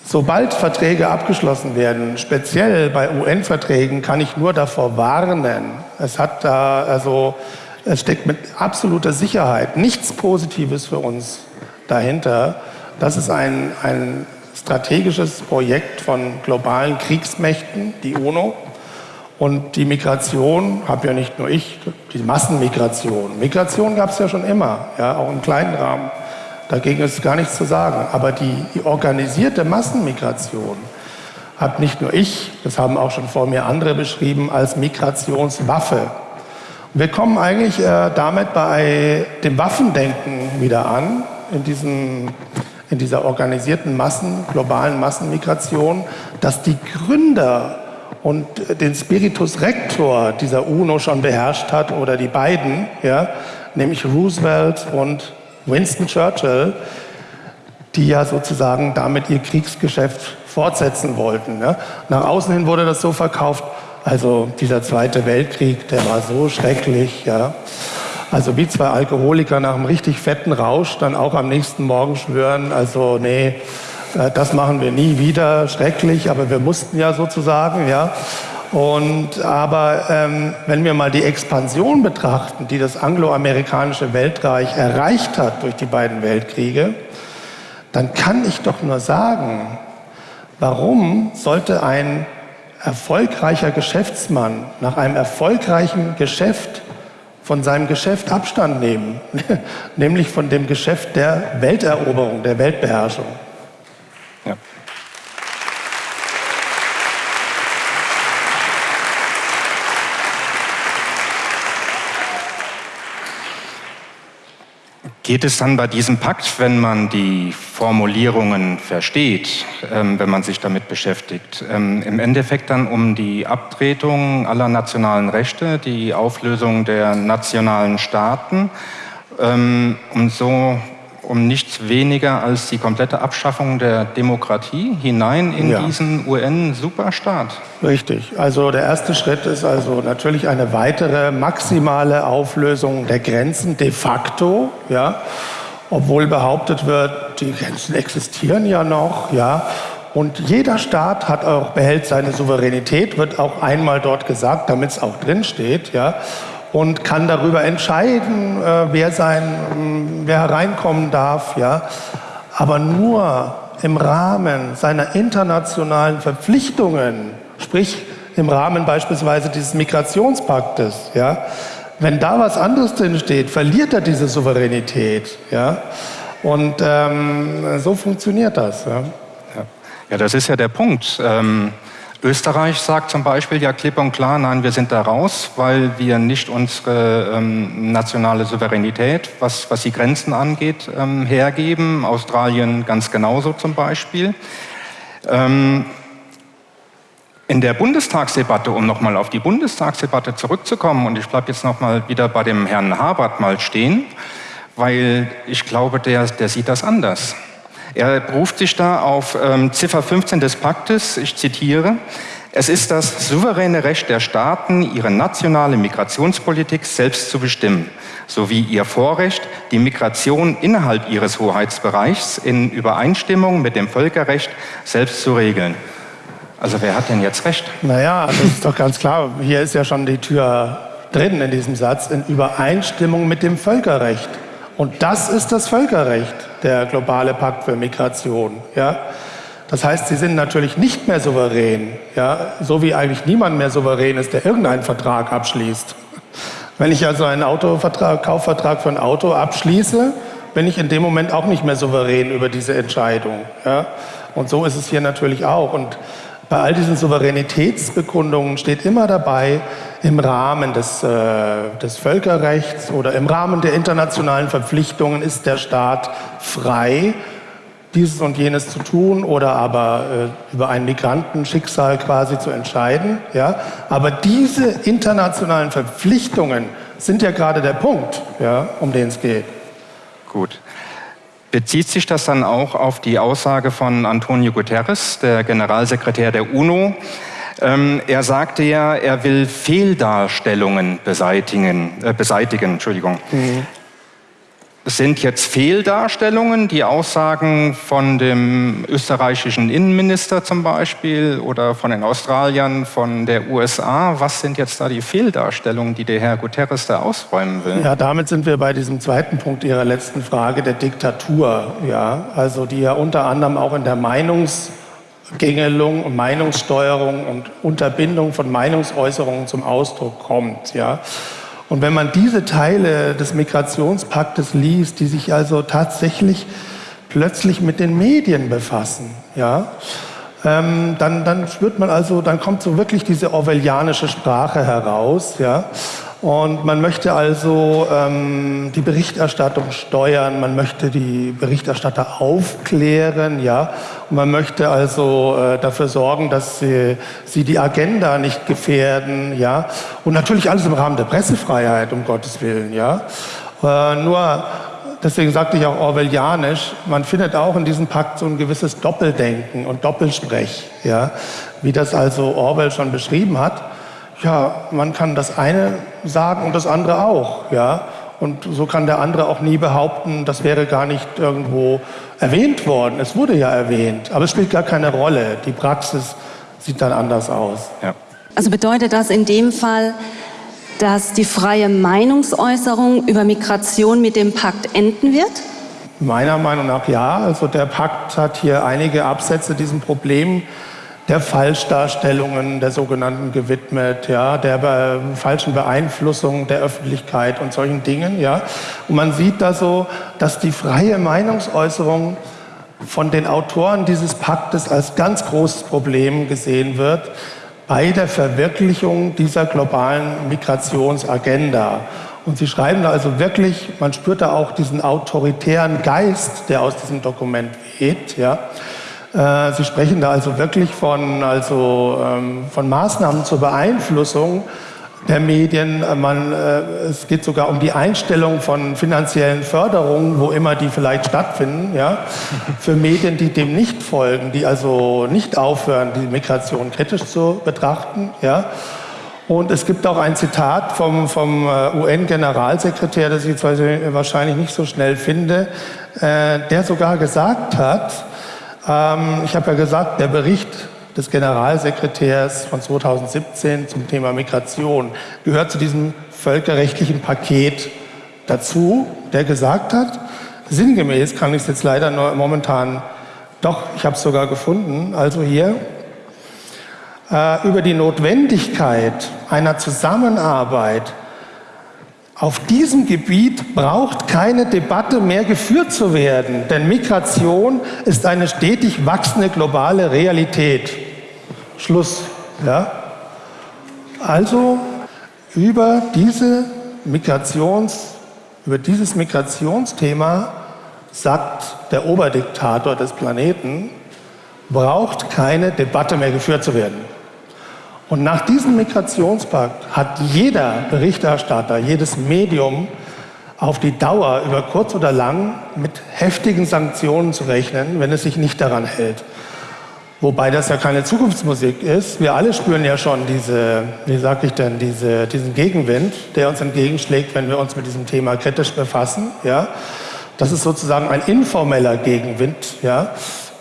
sobald Verträge abgeschlossen werden, speziell bei UN-Verträgen, kann ich nur davor warnen. Es hat da also es steckt mit absoluter Sicherheit nichts Positives für uns dahinter. Das ist ein, ein strategisches Projekt von globalen Kriegsmächten, die UNO. Und die Migration habe ja nicht nur ich, die Massenmigration. Migration gab es ja schon immer, ja, auch im kleinen Rahmen. Dagegen ist gar nichts zu sagen. Aber die, die organisierte Massenmigration hat nicht nur ich, das haben auch schon vor mir andere beschrieben, als Migrationswaffe. Wir kommen eigentlich äh, damit bei dem Waffendenken wieder an, in diesem in dieser organisierten Massen, globalen Massenmigration, dass die Gründer und den Spiritus Rector dieser UNO schon beherrscht hat oder die beiden, ja, nämlich Roosevelt und Winston Churchill, die ja sozusagen damit ihr Kriegsgeschäft fortsetzen wollten. Ja. Nach außen hin wurde das so verkauft, Also dieser Zweite Weltkrieg, der war so schrecklich, ja. Also wie zwei Alkoholiker nach einem richtig fetten Rausch dann auch am nächsten Morgen schwören, also nee, äh, das machen wir nie wieder, schrecklich, aber wir mussten ja sozusagen, ja. Und aber ähm, wenn wir mal die Expansion betrachten, die das angloamerikanische Weltreich erreicht hat durch die beiden Weltkriege, dann kann ich doch nur sagen, warum sollte ein erfolgreicher Geschäftsmann nach einem erfolgreichen Geschäft von seinem Geschäft Abstand nehmen, nämlich von dem Geschäft der Welteroberung, der Weltbeherrschung. Geht es dann bei diesem Pakt, wenn man die Formulierungen versteht, ähm, wenn man sich damit beschäftigt, ähm, im Endeffekt dann um die Abtretung aller nationalen Rechte, die Auflösung der nationalen Staaten, ähm, um so um nichts weniger als die komplette Abschaffung der Demokratie hinein in ja. diesen UN-Superstaat. Richtig. Also der erste Schritt ist also natürlich eine weitere maximale Auflösung der Grenzen de facto, ja, obwohl behauptet wird, die Grenzen existieren ja noch, ja. Und jeder Staat hat auch, behält seine Souveränität, wird auch einmal dort gesagt, damit es auch drin steht, ja und kann darüber entscheiden, äh, wer, sein, wer hereinkommen darf. Ja? Aber nur im Rahmen seiner internationalen Verpflichtungen, sprich im Rahmen beispielsweise dieses Migrationspaktes. Ja? Wenn da was anderes drin steht, verliert er diese Souveränität. Ja? Und ähm, so funktioniert das. Ja? ja? das ist ja der Punkt. Ähm Österreich sagt zum Beispiel ja klipp und klar, nein, wir sind da raus, weil wir nicht unsere ähm, nationale Souveränität, was, was die Grenzen angeht, ähm, hergeben. Australien ganz genauso zum Beispiel. Ähm, in der Bundestagsdebatte, um nochmal auf die Bundestagsdebatte zurückzukommen, und ich bleibe jetzt nochmal wieder bei dem Herrn Habert mal stehen, weil ich glaube, der, der sieht das anders. Er beruft sich da auf ähm, Ziffer 15 des Paktes, ich zitiere, es ist das souveräne Recht der Staaten, ihre nationale Migrationspolitik selbst zu bestimmen, sowie ihr Vorrecht, die Migration innerhalb ihres Hoheitsbereichs in Übereinstimmung mit dem Völkerrecht selbst zu regeln. Also wer hat denn jetzt recht? Naja, das ist doch ganz klar. Hier ist ja schon die Tür drin in diesem Satz, in Übereinstimmung mit dem Völkerrecht. Und das ist das Völkerrecht, der globale Pakt für Migration. Ja? Das heißt, sie sind natürlich nicht mehr souverän, ja? so wie eigentlich niemand mehr souverän ist, der irgendeinen Vertrag abschließt. Wenn ich also einen Autovertrag, Kaufvertrag für ein Auto abschließe, bin ich in dem Moment auch nicht mehr souverän über diese Entscheidung. Ja? Und so ist es hier natürlich auch. Und bei all diesen Souveränitätsbekundungen steht immer dabei, im Rahmen des, äh, des Völkerrechts oder im Rahmen der internationalen Verpflichtungen ist der Staat frei, dieses und jenes zu tun oder aber äh, über ein Migrantenschicksal quasi zu entscheiden. Ja? Aber diese internationalen Verpflichtungen sind ja gerade der Punkt, ja, um den es geht. Gut. Bezieht sich das dann auch auf die Aussage von Antonio Guterres, der Generalsekretär der UNO, ähm, er sagte ja, er will Fehldarstellungen beseitigen. Äh, beseitigen Entschuldigung. Mhm. Es sind jetzt Fehldarstellungen, die Aussagen von dem österreichischen Innenminister zum Beispiel oder von den Australiern, von der USA. Was sind jetzt da die Fehldarstellungen, die der Herr Guterres da ausräumen will? Ja, damit sind wir bei diesem zweiten Punkt Ihrer letzten Frage, der Diktatur. Ja, also die ja unter anderem auch in der Meinungs- Gängelung, Meinungssteuerung und Unterbindung von Meinungsäußerungen zum Ausdruck kommt. Ja? Und wenn man diese Teile des Migrationspaktes liest, die sich also tatsächlich plötzlich mit den Medien befassen, ja, ähm, dann, dann spürt man also, dann kommt so wirklich diese orwellianische Sprache heraus, ja. Und man möchte also ähm, die Berichterstattung steuern, man möchte die Berichterstatter aufklären, ja, und man möchte also äh, dafür sorgen, dass sie, sie die Agenda nicht gefährden, ja, und natürlich alles im Rahmen der Pressefreiheit, um Gottes Willen, ja. Äh, nur deswegen sagte ich auch orwellianisch, man findet auch in diesem Pakt so ein gewisses Doppeldenken und Doppelsprech, ja, wie das also Orwell schon beschrieben hat. Ja, man kann das eine sagen und das andere auch, ja. Und so kann der andere auch nie behaupten, das wäre gar nicht irgendwo erwähnt worden. Es wurde ja erwähnt, aber es spielt gar keine Rolle. Die Praxis sieht dann anders aus. Ja. Also bedeutet das in dem Fall, dass die freie Meinungsäußerung über Migration mit dem Pakt enden wird? Meiner Meinung nach ja. Also der Pakt hat hier einige Absätze diesem Problem der Falschdarstellungen der sogenannten gewidmet, ja, der be falschen Beeinflussung der Öffentlichkeit und solchen Dingen. Ja. Und man sieht da so, dass die freie Meinungsäußerung von den Autoren dieses Paktes als ganz großes Problem gesehen wird bei der Verwirklichung dieser globalen Migrationsagenda. Und sie schreiben da also wirklich, man spürt da auch diesen autoritären Geist, der aus diesem Dokument weht. Ja. Äh, sie sprechen da also wirklich von, also, ähm, von Maßnahmen zur Beeinflussung der Medien. Äh, man, äh, es geht sogar um die Einstellung von finanziellen Förderungen, wo immer die vielleicht stattfinden, ja, für Medien, die dem nicht folgen, die also nicht aufhören, die Migration kritisch zu betrachten. Ja. Und es gibt auch ein Zitat vom, vom UN-Generalsekretär, das ich jetzt wahrscheinlich nicht so schnell finde, der sogar gesagt hat, ähm, ich habe ja gesagt, der Bericht des Generalsekretärs von 2017 zum Thema Migration gehört zu diesem völkerrechtlichen Paket dazu, der gesagt hat, sinngemäß kann ich es jetzt leider nur momentan, doch, ich habe es sogar gefunden, also hier, äh, über die Notwendigkeit einer Zusammenarbeit auf diesem Gebiet braucht keine Debatte mehr geführt zu werden, denn Migration ist eine stetig wachsende globale Realität. Schluss. Ja? Also über, diese Migrations, über dieses Migrationsthema sagt der Oberdiktator des Planeten, braucht keine Debatte mehr geführt zu werden. Und nach diesem Migrationspakt hat jeder Berichterstatter, jedes Medium auf die Dauer, über kurz oder lang, mit heftigen Sanktionen zu rechnen, wenn es sich nicht daran hält. Wobei das ja keine Zukunftsmusik ist. Wir alle spüren ja schon diese, wie sage ich denn, diese, diesen Gegenwind, der uns entgegenschlägt, wenn wir uns mit diesem Thema kritisch befassen. Ja? Das ist sozusagen ein informeller Gegenwind. Ja?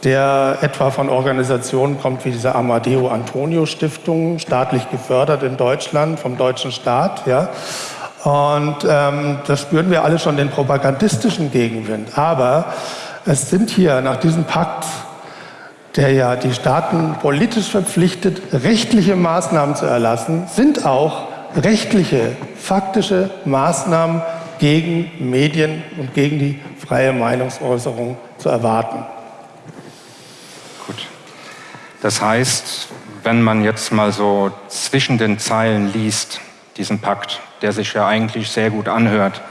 Der etwa von Organisationen kommt wie diese Amadeo Antonio Stiftung, staatlich gefördert in Deutschland, vom deutschen Staat. Ja. Und ähm, das spüren wir alle schon den propagandistischen Gegenwind. Aber es sind hier nach diesem Pakt, der ja die Staaten politisch verpflichtet, rechtliche Maßnahmen zu erlassen, sind auch rechtliche, faktische Maßnahmen gegen Medien und gegen die freie Meinungsäußerung zu erwarten. Das heißt, wenn man jetzt mal so zwischen den Zeilen liest, diesen Pakt, der sich ja eigentlich sehr gut anhört,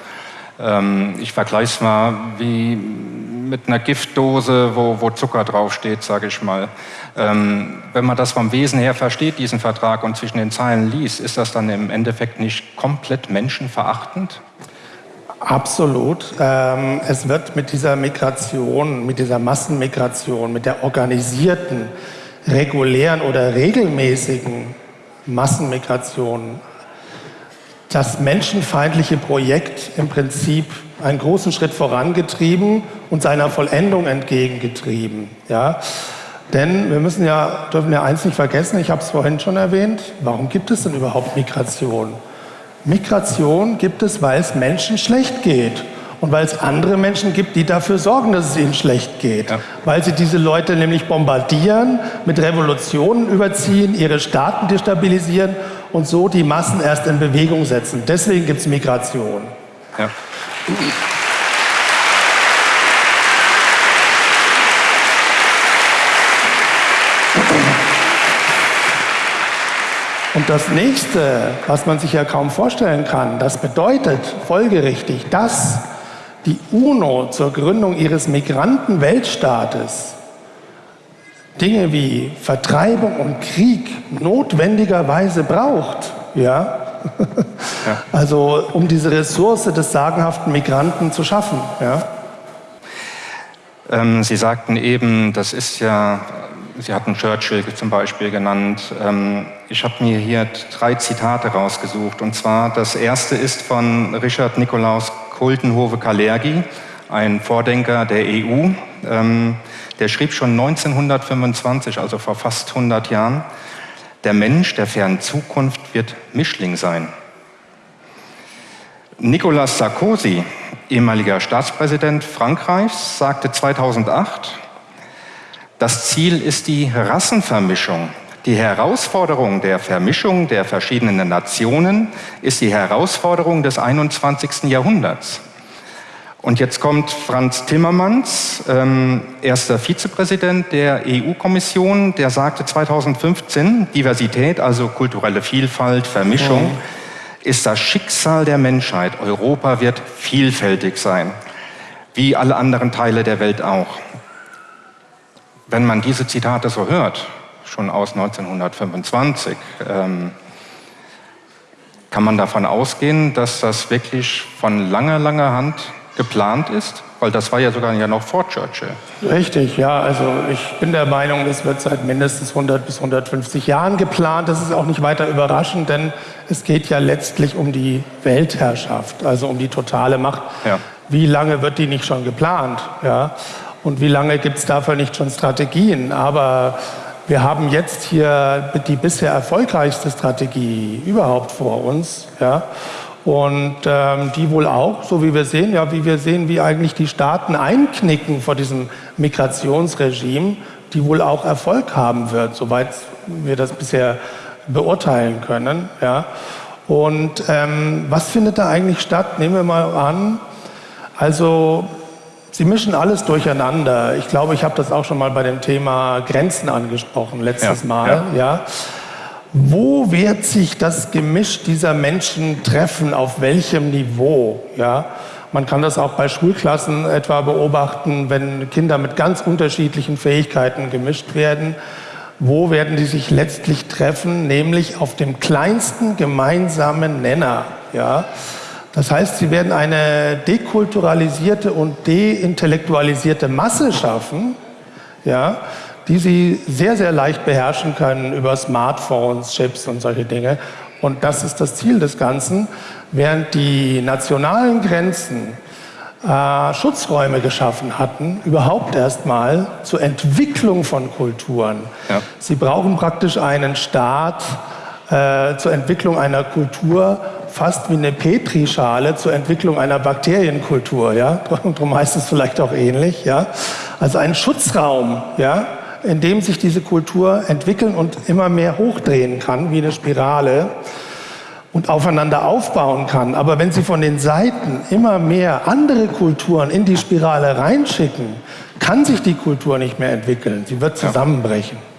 ähm, ich vergleiche es mal wie mit einer Giftdose, wo, wo Zucker draufsteht, sage ich mal. Ähm, wenn man das vom Wesen her versteht, diesen Vertrag, und zwischen den Zeilen liest, ist das dann im Endeffekt nicht komplett menschenverachtend? Absolut. Ähm, es wird mit dieser Migration, mit dieser Massenmigration, mit der organisierten, regulären oder regelmäßigen Massenmigration das menschenfeindliche Projekt im Prinzip einen großen Schritt vorangetrieben und seiner Vollendung entgegengetrieben. Ja? Denn wir müssen ja, dürfen ja eins nicht vergessen, ich habe es vorhin schon erwähnt, warum gibt es denn überhaupt Migration? Migration gibt es, weil es Menschen schlecht geht und weil es andere Menschen gibt, die dafür sorgen, dass es ihnen schlecht geht. Ja. Weil sie diese Leute nämlich bombardieren, mit Revolutionen überziehen, ihre Staaten destabilisieren und so die Massen erst in Bewegung setzen. Deswegen gibt es Migration. Ja. Und das nächste, was man sich ja kaum vorstellen kann, das bedeutet folgerichtig, dass die UNO zur Gründung ihres Migrantenweltstaates Dinge wie Vertreibung und Krieg notwendigerweise braucht, ja? ja. also um diese Ressource des sagenhaften Migranten zu schaffen. Ja? Ähm, Sie sagten eben, das ist ja Sie hatten Churchill zum Beispiel genannt. Ähm, ich habe mir hier drei Zitate rausgesucht. Und zwar das erste ist von Richard Nikolaus Kultenhove-Kalergi, ein Vordenker der EU. Ähm, der schrieb schon 1925, also vor fast 100 Jahren, der Mensch der fernen Zukunft wird Mischling sein. Nicolas Sarkozy, ehemaliger Staatspräsident Frankreichs, sagte 2008, das Ziel ist die Rassenvermischung. Die Herausforderung der Vermischung der verschiedenen Nationen ist die Herausforderung des 21. Jahrhunderts. Und jetzt kommt Franz Timmermans, ähm, erster Vizepräsident der EU-Kommission, der sagte 2015, Diversität, also kulturelle Vielfalt, Vermischung, mhm. ist das Schicksal der Menschheit. Europa wird vielfältig sein, wie alle anderen Teile der Welt auch. Wenn man diese Zitate so hört, schon aus 1925, ähm, kann man davon ausgehen, dass das wirklich von langer, langer Hand geplant ist? Weil das war ja sogar ja noch vor Churchill. Richtig, ja. Also ich bin der Meinung, es wird seit mindestens 100 bis 150 Jahren geplant. Das ist auch nicht weiter überraschend, denn es geht ja letztlich um die Weltherrschaft, also um die totale Macht. Ja. Wie lange wird die nicht schon geplant? Ja? Und wie lange gibt es dafür nicht schon Strategien? Aber wir haben jetzt hier die bisher erfolgreichste Strategie überhaupt vor uns. Ja? Und ähm, die wohl auch, so wie wir sehen, ja, wie wir sehen, wie eigentlich die Staaten einknicken vor diesem Migrationsregime, die wohl auch Erfolg haben wird, soweit wir das bisher beurteilen können. Ja. Und ähm, was findet da eigentlich statt? Nehmen wir mal an, also Sie mischen alles durcheinander. Ich glaube, ich habe das auch schon mal bei dem Thema Grenzen angesprochen letztes ja, Mal. Ja. ja. Wo wird sich das Gemisch dieser Menschen treffen? Auf welchem Niveau? Ja. Man kann das auch bei Schulklassen etwa beobachten, wenn Kinder mit ganz unterschiedlichen Fähigkeiten gemischt werden. Wo werden die sich letztlich treffen? Nämlich auf dem kleinsten gemeinsamen Nenner. Ja. Das heißt, sie werden eine dekulturalisierte und deintellektualisierte Masse schaffen, ja, die sie sehr, sehr leicht beherrschen können über Smartphones, Chips und solche Dinge. Und das ist das Ziel des Ganzen, während die nationalen Grenzen äh, Schutzräume geschaffen hatten, überhaupt erstmal zur Entwicklung von Kulturen. Ja. Sie brauchen praktisch einen Staat äh, zur Entwicklung einer Kultur, fast wie eine Petrischale zur Entwicklung einer Bakterienkultur. Ja? Darum heißt es vielleicht auch ähnlich. Ja? Also ein Schutzraum, ja? in dem sich diese Kultur entwickeln und immer mehr hochdrehen kann, wie eine Spirale und aufeinander aufbauen kann. Aber wenn Sie von den Seiten immer mehr andere Kulturen in die Spirale reinschicken, kann sich die Kultur nicht mehr entwickeln. Sie wird zusammenbrechen.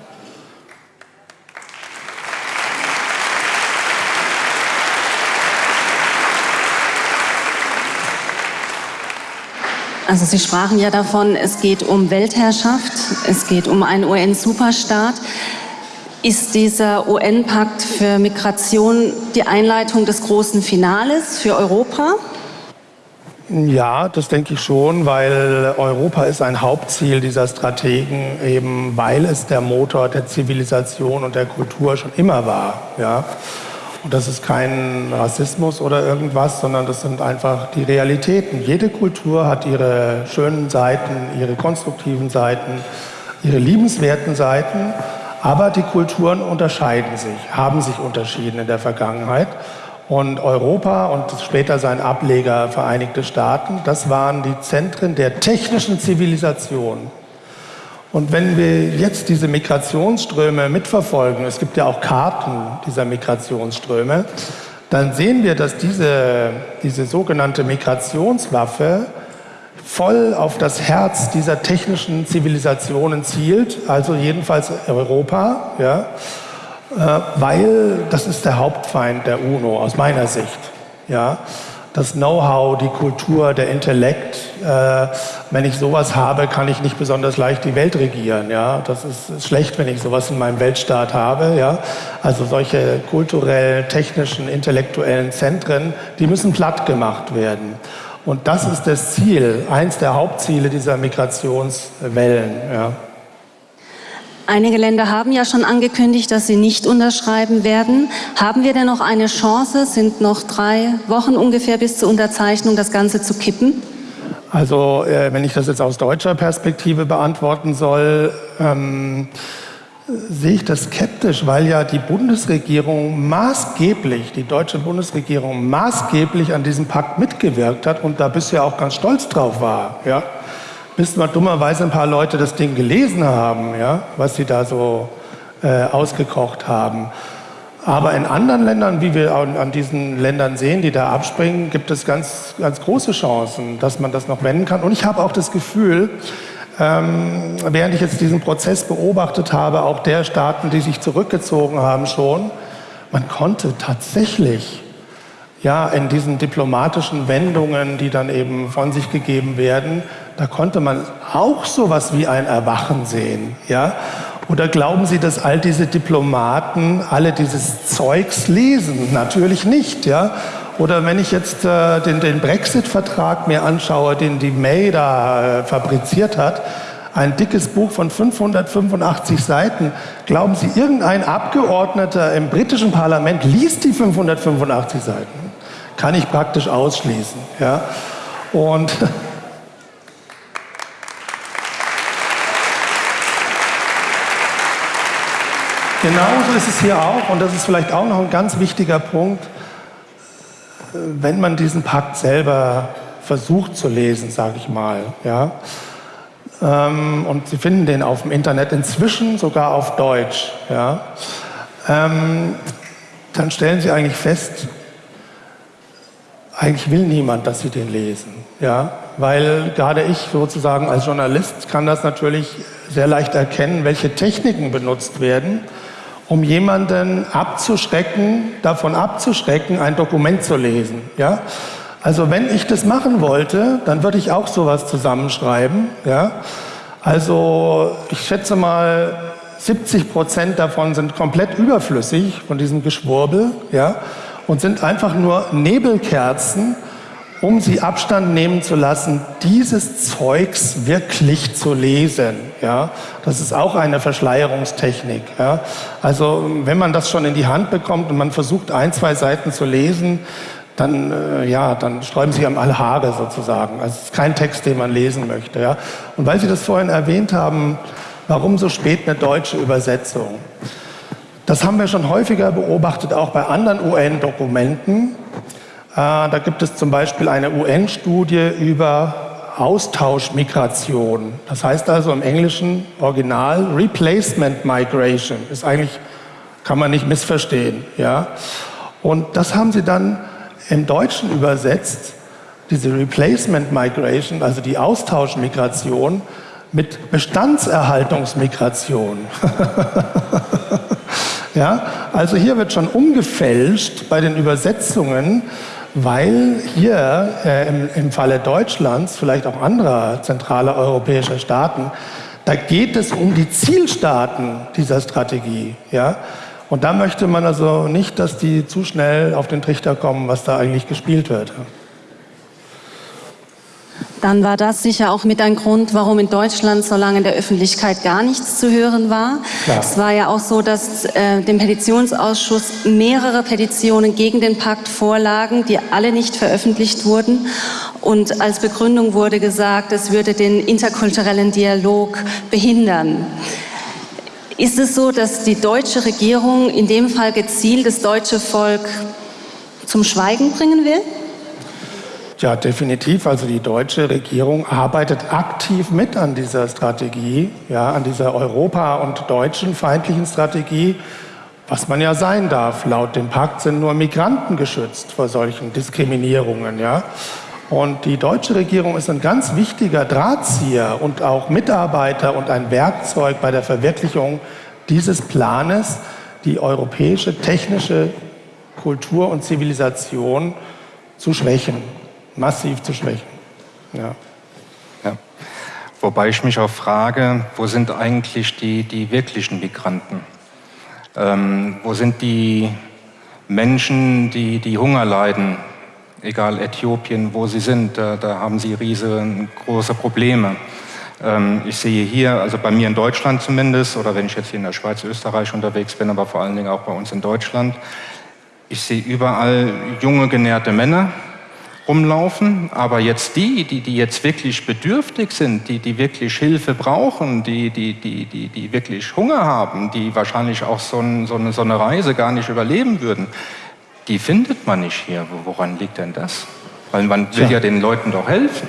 Also Sie sprachen ja davon, es geht um Weltherrschaft, es geht um einen UN-Superstaat. Ist dieser UN-Pakt für Migration die Einleitung des großen Finales für Europa? Ja, das denke ich schon, weil Europa ist ein Hauptziel dieser Strategen, eben weil es der Motor der Zivilisation und der Kultur schon immer war. Ja. Und das ist kein Rassismus oder irgendwas, sondern das sind einfach die Realitäten. Jede Kultur hat ihre schönen Seiten, ihre konstruktiven Seiten, ihre liebenswerten Seiten. Aber die Kulturen unterscheiden sich, haben sich unterschieden in der Vergangenheit. Und Europa und später sein Ableger Vereinigte Staaten, das waren die Zentren der technischen Zivilisation. Und wenn wir jetzt diese Migrationsströme mitverfolgen, es gibt ja auch Karten dieser Migrationsströme, dann sehen wir, dass diese, diese sogenannte Migrationswaffe voll auf das Herz dieser technischen Zivilisationen zielt, also jedenfalls Europa, ja, äh, weil das ist der Hauptfeind der UNO aus meiner Sicht. Ja das Know-how, die Kultur, der Intellekt. Äh, wenn ich sowas habe, kann ich nicht besonders leicht die Welt regieren. Ja? Das ist, ist, schlecht, wenn ich sowas in meinem Weltstaat habe. Ja? Also solche kulturellen, technischen, intellektuellen Zentren, die müssen platt gemacht werden. Und das ist das Ziel, eins der Hauptziele dieser Migrationswellen. Ja. Einige Länder haben ja schon angekündigt, dass sie nicht unterschreiben werden. Haben wir denn noch eine Chance? Sind noch drei Wochen ungefähr bis zur Unterzeichnung, das Ganze zu kippen? Also, äh, wenn ich das jetzt aus deutscher Perspektive beantworten soll, ähm, sehe ich das skeptisch, weil ja die Bundesregierung maßgeblich, die deutsche Bundesregierung maßgeblich an diesem Pakt mitgewirkt hat und da bisher auch ganz stolz drauf war. Ja? Bis mal dummerweise ein paar Leute das Ding gelesen haben, ja? was sie da so äh, ausgekocht haben. Aber in anderen Ländern, wie wir an diesen Ländern sehen, die da abspringen, gibt es ganz, ganz große Chancen, dass man das noch wenden kann. Und ich habe auch das Gefühl, ähm, während ich jetzt diesen Prozess beobachtet habe, auch der Staaten, die sich zurückgezogen haben schon, man konnte tatsächlich ja, in diesen diplomatischen Wendungen, die dann eben von sich gegeben werden, da konnte man auch sowas wie ein Erwachen sehen. Ja? Oder glauben Sie, dass all diese Diplomaten alle dieses Zeugs lesen? Natürlich nicht. Ja? Oder wenn ich jetzt äh, den, den Brexit-Vertrag mir anschaue, den die May da äh, fabriziert hat, ein dickes Buch von 585 Seiten. Glauben Sie, irgendein Abgeordneter im britischen Parlament liest die 585 Seiten? Kann ich praktisch ausschließen. Ja? Und Genauso ist es hier auch, und das ist vielleicht auch noch ein ganz wichtiger Punkt, wenn man diesen Pakt selber versucht zu lesen, sage ich mal, ja, ähm, und Sie finden den auf dem Internet inzwischen sogar auf Deutsch, ja, ähm, dann stellen Sie eigentlich fest, eigentlich will niemand, dass Sie den lesen, ja, weil gerade ich sozusagen als Journalist kann das natürlich sehr leicht erkennen, welche Techniken benutzt werden, um jemanden abzuschrecken, davon abzuschrecken, ein Dokument zu lesen. Ja? Also wenn ich das machen wollte, dann würde ich auch sowas zusammenschreiben. Ja? Also ich schätze mal, 70 Prozent davon sind komplett überflüssig von diesem Geschwurbel ja? und sind einfach nur Nebelkerzen, um sie Abstand nehmen zu lassen, dieses Zeugs wirklich zu lesen. Ja, das ist auch eine Verschleierungstechnik. Ja, also wenn man das schon in die Hand bekommt und man versucht ein, zwei Seiten zu lesen, dann, äh, ja, dann sträuben sich am alle Haare sozusagen. Also es ist kein Text, den man lesen möchte. Ja. Und weil Sie das vorhin erwähnt haben, warum so spät eine deutsche Übersetzung? Das haben wir schon häufiger beobachtet, auch bei anderen UN-Dokumenten. Äh, da gibt es zum Beispiel eine UN-Studie über Austauschmigration. Das heißt also im englischen Original Replacement Migration. Ist eigentlich, kann man nicht missverstehen. Ja? Und das haben sie dann im Deutschen übersetzt, diese Replacement Migration, also die Austauschmigration, mit Bestandserhaltungsmigration. ja? Also hier wird schon umgefälscht bei den Übersetzungen weil hier äh, im, im Falle Deutschlands, vielleicht auch anderer zentraler europäischer Staaten, da geht es um die Zielstaaten dieser Strategie. Ja? Und da möchte man also nicht, dass die zu schnell auf den Trichter kommen, was da eigentlich gespielt wird dann war das sicher auch mit ein Grund, warum in Deutschland so lange in der Öffentlichkeit gar nichts zu hören war. Klar. Es war ja auch so, dass äh, dem Petitionsausschuss mehrere Petitionen gegen den Pakt vorlagen, die alle nicht veröffentlicht wurden. Und als Begründung wurde gesagt, es würde den interkulturellen Dialog behindern. Ist es so, dass die deutsche Regierung in dem Fall gezielt das deutsche Volk zum Schweigen bringen will? Ja, definitiv. Also die deutsche Regierung arbeitet aktiv mit an dieser Strategie, ja, an dieser Europa- und deutschen feindlichen Strategie, was man ja sein darf. Laut dem Pakt sind nur Migranten geschützt vor solchen Diskriminierungen, ja. Und die deutsche Regierung ist ein ganz wichtiger Drahtzieher und auch Mitarbeiter und ein Werkzeug bei der Verwirklichung dieses Planes, die europäische technische Kultur und Zivilisation zu schwächen massiv zu schwächen. Ja. ja. Wobei ich mich auch frage, wo sind eigentlich die, die wirklichen Migranten? Ähm, wo sind die Menschen, die, die Hunger leiden? Egal Äthiopien, wo sie sind, da, da haben sie riesengroße Probleme. Ähm, ich sehe hier, also bei mir in Deutschland zumindest, oder wenn ich jetzt hier in der Schweiz, Österreich unterwegs bin, aber vor allen Dingen auch bei uns in Deutschland, ich sehe überall junge, genährte Männer rumlaufen, aber jetzt die, die, die jetzt wirklich bedürftig sind, die, die wirklich Hilfe brauchen, die, die, die, die, die wirklich Hunger haben, die wahrscheinlich auch so, ein, so, eine, so eine Reise gar nicht überleben würden, die findet man nicht hier. Woran liegt denn das? Weil man will ja, ja den Leuten doch helfen.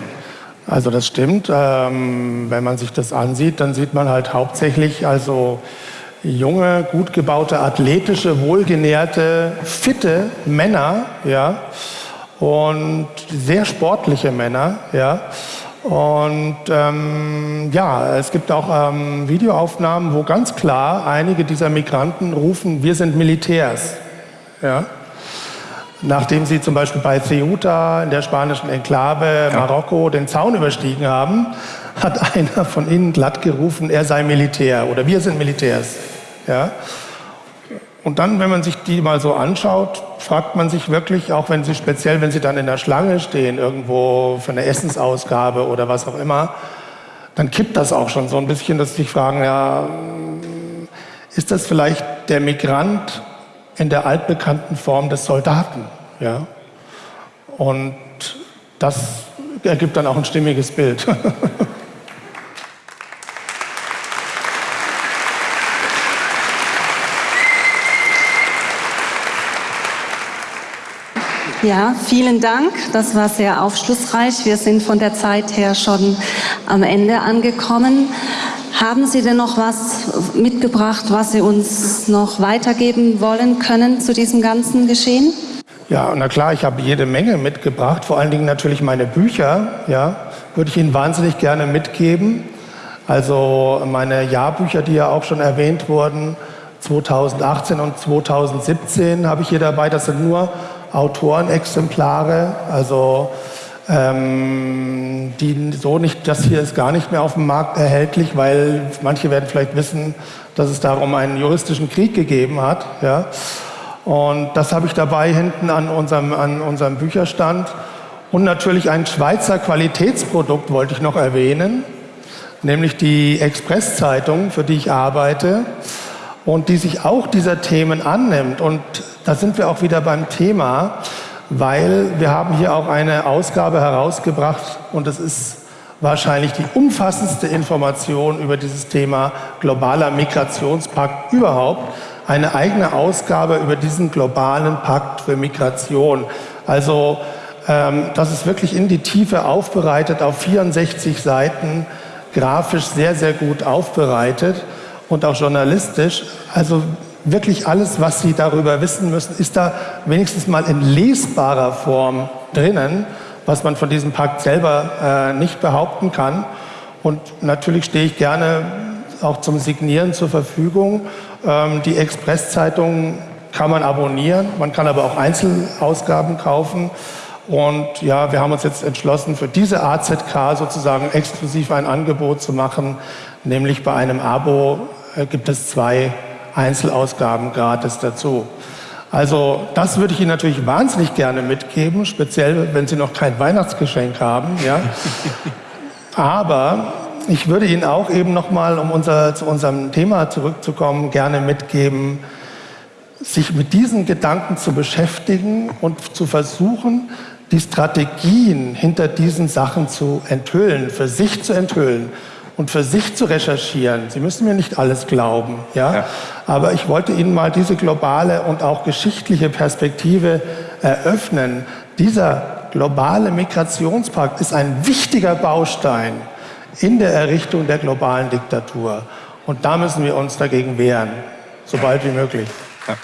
Also das stimmt. Ähm, wenn man sich das ansieht, dann sieht man halt hauptsächlich also junge, gut gebaute, athletische, wohlgenährte, fitte Männer, ja, und sehr sportliche Männer, ja. Und ähm, ja, es gibt auch ähm, Videoaufnahmen, wo ganz klar einige dieser Migranten rufen, wir sind Militärs. Ja? Nachdem sie zum Beispiel bei Ceuta in der spanischen Enklave ja. Marokko den Zaun überstiegen haben, hat einer von ihnen glatt gerufen, er sei Militär oder wir sind Militärs. Ja? Und dann, wenn man sich die mal so anschaut, fragt man sich wirklich, auch wenn sie speziell, wenn sie dann in der Schlange stehen, irgendwo für eine Essensausgabe oder was auch immer, dann kippt das auch schon so ein bisschen, dass sie sich fragen, ja, ist das vielleicht der Migrant in der altbekannten Form des Soldaten. Ja? Und das ergibt dann auch ein stimmiges Bild. Ja, vielen Dank. Das war sehr aufschlussreich. Wir sind von der Zeit her schon am Ende angekommen. Haben Sie denn noch was mitgebracht, was Sie uns noch weitergeben wollen können zu diesem ganzen Geschehen? Ja, na klar, ich habe jede Menge mitgebracht, vor allen Dingen natürlich meine Bücher, ja, würde ich Ihnen wahnsinnig gerne mitgeben. Also meine Jahrbücher, die ja auch schon erwähnt wurden, 2018 und 2017 habe ich hier dabei. Das sind nur Autorenexemplare, also ähm, die so nicht, das hier ist gar nicht mehr auf dem Markt erhältlich, weil manche werden vielleicht wissen, dass es darum einen juristischen Krieg gegeben hat. Ja? Und das habe ich dabei hinten an unserem, an unserem Bücherstand. Und natürlich ein Schweizer Qualitätsprodukt wollte ich noch erwähnen, nämlich die Express-Zeitung, für die ich arbeite und die sich auch dieser Themen annimmt. Und da sind wir auch wieder beim Thema weil wir haben hier auch eine Ausgabe herausgebracht und es ist wahrscheinlich die umfassendste Information über dieses Thema globaler Migrationspakt überhaupt. Eine eigene Ausgabe über diesen globalen Pakt für Migration. Also ähm, das ist wirklich in die Tiefe aufbereitet, auf 64 Seiten, grafisch sehr, sehr gut aufbereitet und auch journalistisch. Also wirklich alles, was Sie darüber wissen müssen, ist da wenigstens mal in lesbarer Form drinnen, was man von diesem Pakt selber äh, nicht behaupten kann. Und natürlich stehe ich gerne auch zum Signieren zur Verfügung. Ähm, die Express-Zeitung kann man abonnieren, man kann aber auch Einzelausgaben kaufen. Und ja, wir haben uns jetzt entschlossen, für diese AZK sozusagen exklusiv ein Angebot zu machen, nämlich bei einem Abo gibt es zwei Einzelausgaben gratis dazu. Also das würde ich Ihnen natürlich wahnsinnig gerne mitgeben, speziell wenn Sie noch kein Weihnachtsgeschenk haben. Ja. Aber ich würde Ihnen auch eben nochmal, um unser, zu unserem Thema zurückzukommen, gerne mitgeben, sich mit diesen Gedanken zu beschäftigen und zu versuchen, die Strategien hinter diesen Sachen zu enthüllen, für sich zu enthüllen und für sich zu recherchieren. Sie müssen mir nicht alles glauben, ja? ja? Aber ich wollte Ihnen mal diese globale und auch geschichtliche Perspektive eröffnen. Dieser globale Migrationspakt ist ein wichtiger Baustein in der Errichtung der globalen Diktatur. Und da müssen wir uns dagegen wehren, so bald wie möglich. Ja.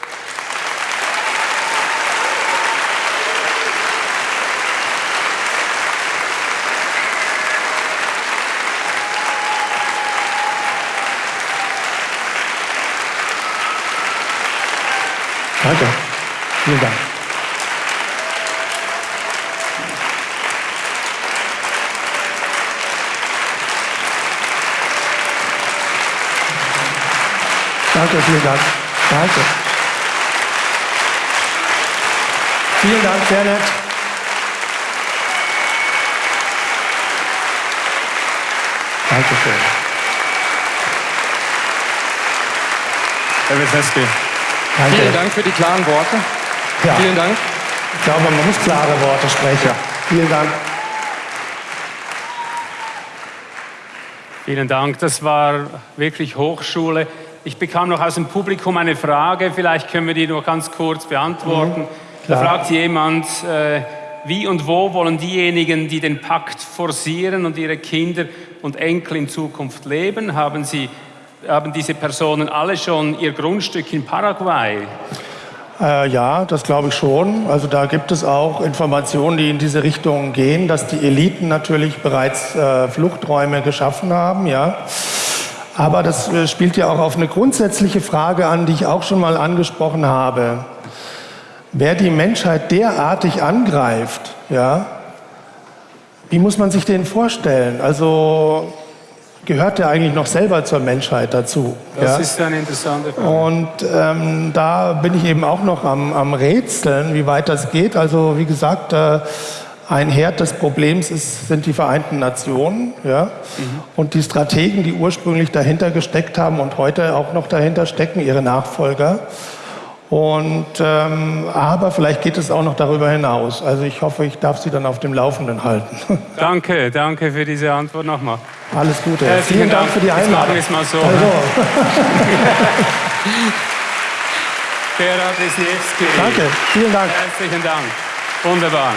Danke. Vielen Dank. Danke, vielen Dank. Danke. Vielen Dank, sehr nett. Dankeschön. Herr Wisniewski, Danke. vielen Dank für die klaren Worte. Ja. Vielen Dank. Ich glaube, man muss klare Worte sprechen. Vielen Dank. Vielen Dank, das war wirklich Hochschule. Ich bekam noch aus dem Publikum eine Frage, vielleicht können wir die nur ganz kurz beantworten. da klar. fragt jemand, äh, wie und wo wollen diejenigen, die den Pakt forcieren und ihre Kinder und Enkel in Zukunft leben, haben, sie, haben diese Personen alle schon ihr Grundstück in Paraguay? Äh, ja, das glaube ich schon. Also da gibt es auch Informationen, die in diese Richtung gehen, dass die Eliten natürlich bereits äh, Fluchträume geschaffen haben, ja. Aber das äh, spielt ja auch auf eine grundsätzliche Frage an, die ich auch schon mal angesprochen habe. Wer die Menschheit derartig angreift, ja, wie muss man sich den vorstellen? Also gehört der eigentlich noch selber zur Menschheit dazu? Das ja? ist eine interessante Frage. Und ähm, da bin ich eben auch noch am, am Rätseln, wie weit das geht. Also wie gesagt, äh, ein Herd des Problems ist, sind die Vereinten Nationen ja? und die Strategen, die ursprünglich dahinter gesteckt haben und heute auch noch dahinter stecken, ihre Nachfolger. Und ähm, aber vielleicht geht es auch noch darüber hinaus. Also ich hoffe, ich darf Sie dann auf dem Laufenden halten. Danke, danke für diese Antwort nochmal. Alles Gute. Herzlichen Vielen Dank Dank. für die Jetzt machen Einladung. wir es mal so. Also, Gerhard Wisniewski. danke, vielen Dank. Herzlichen Dank. Wunderbar.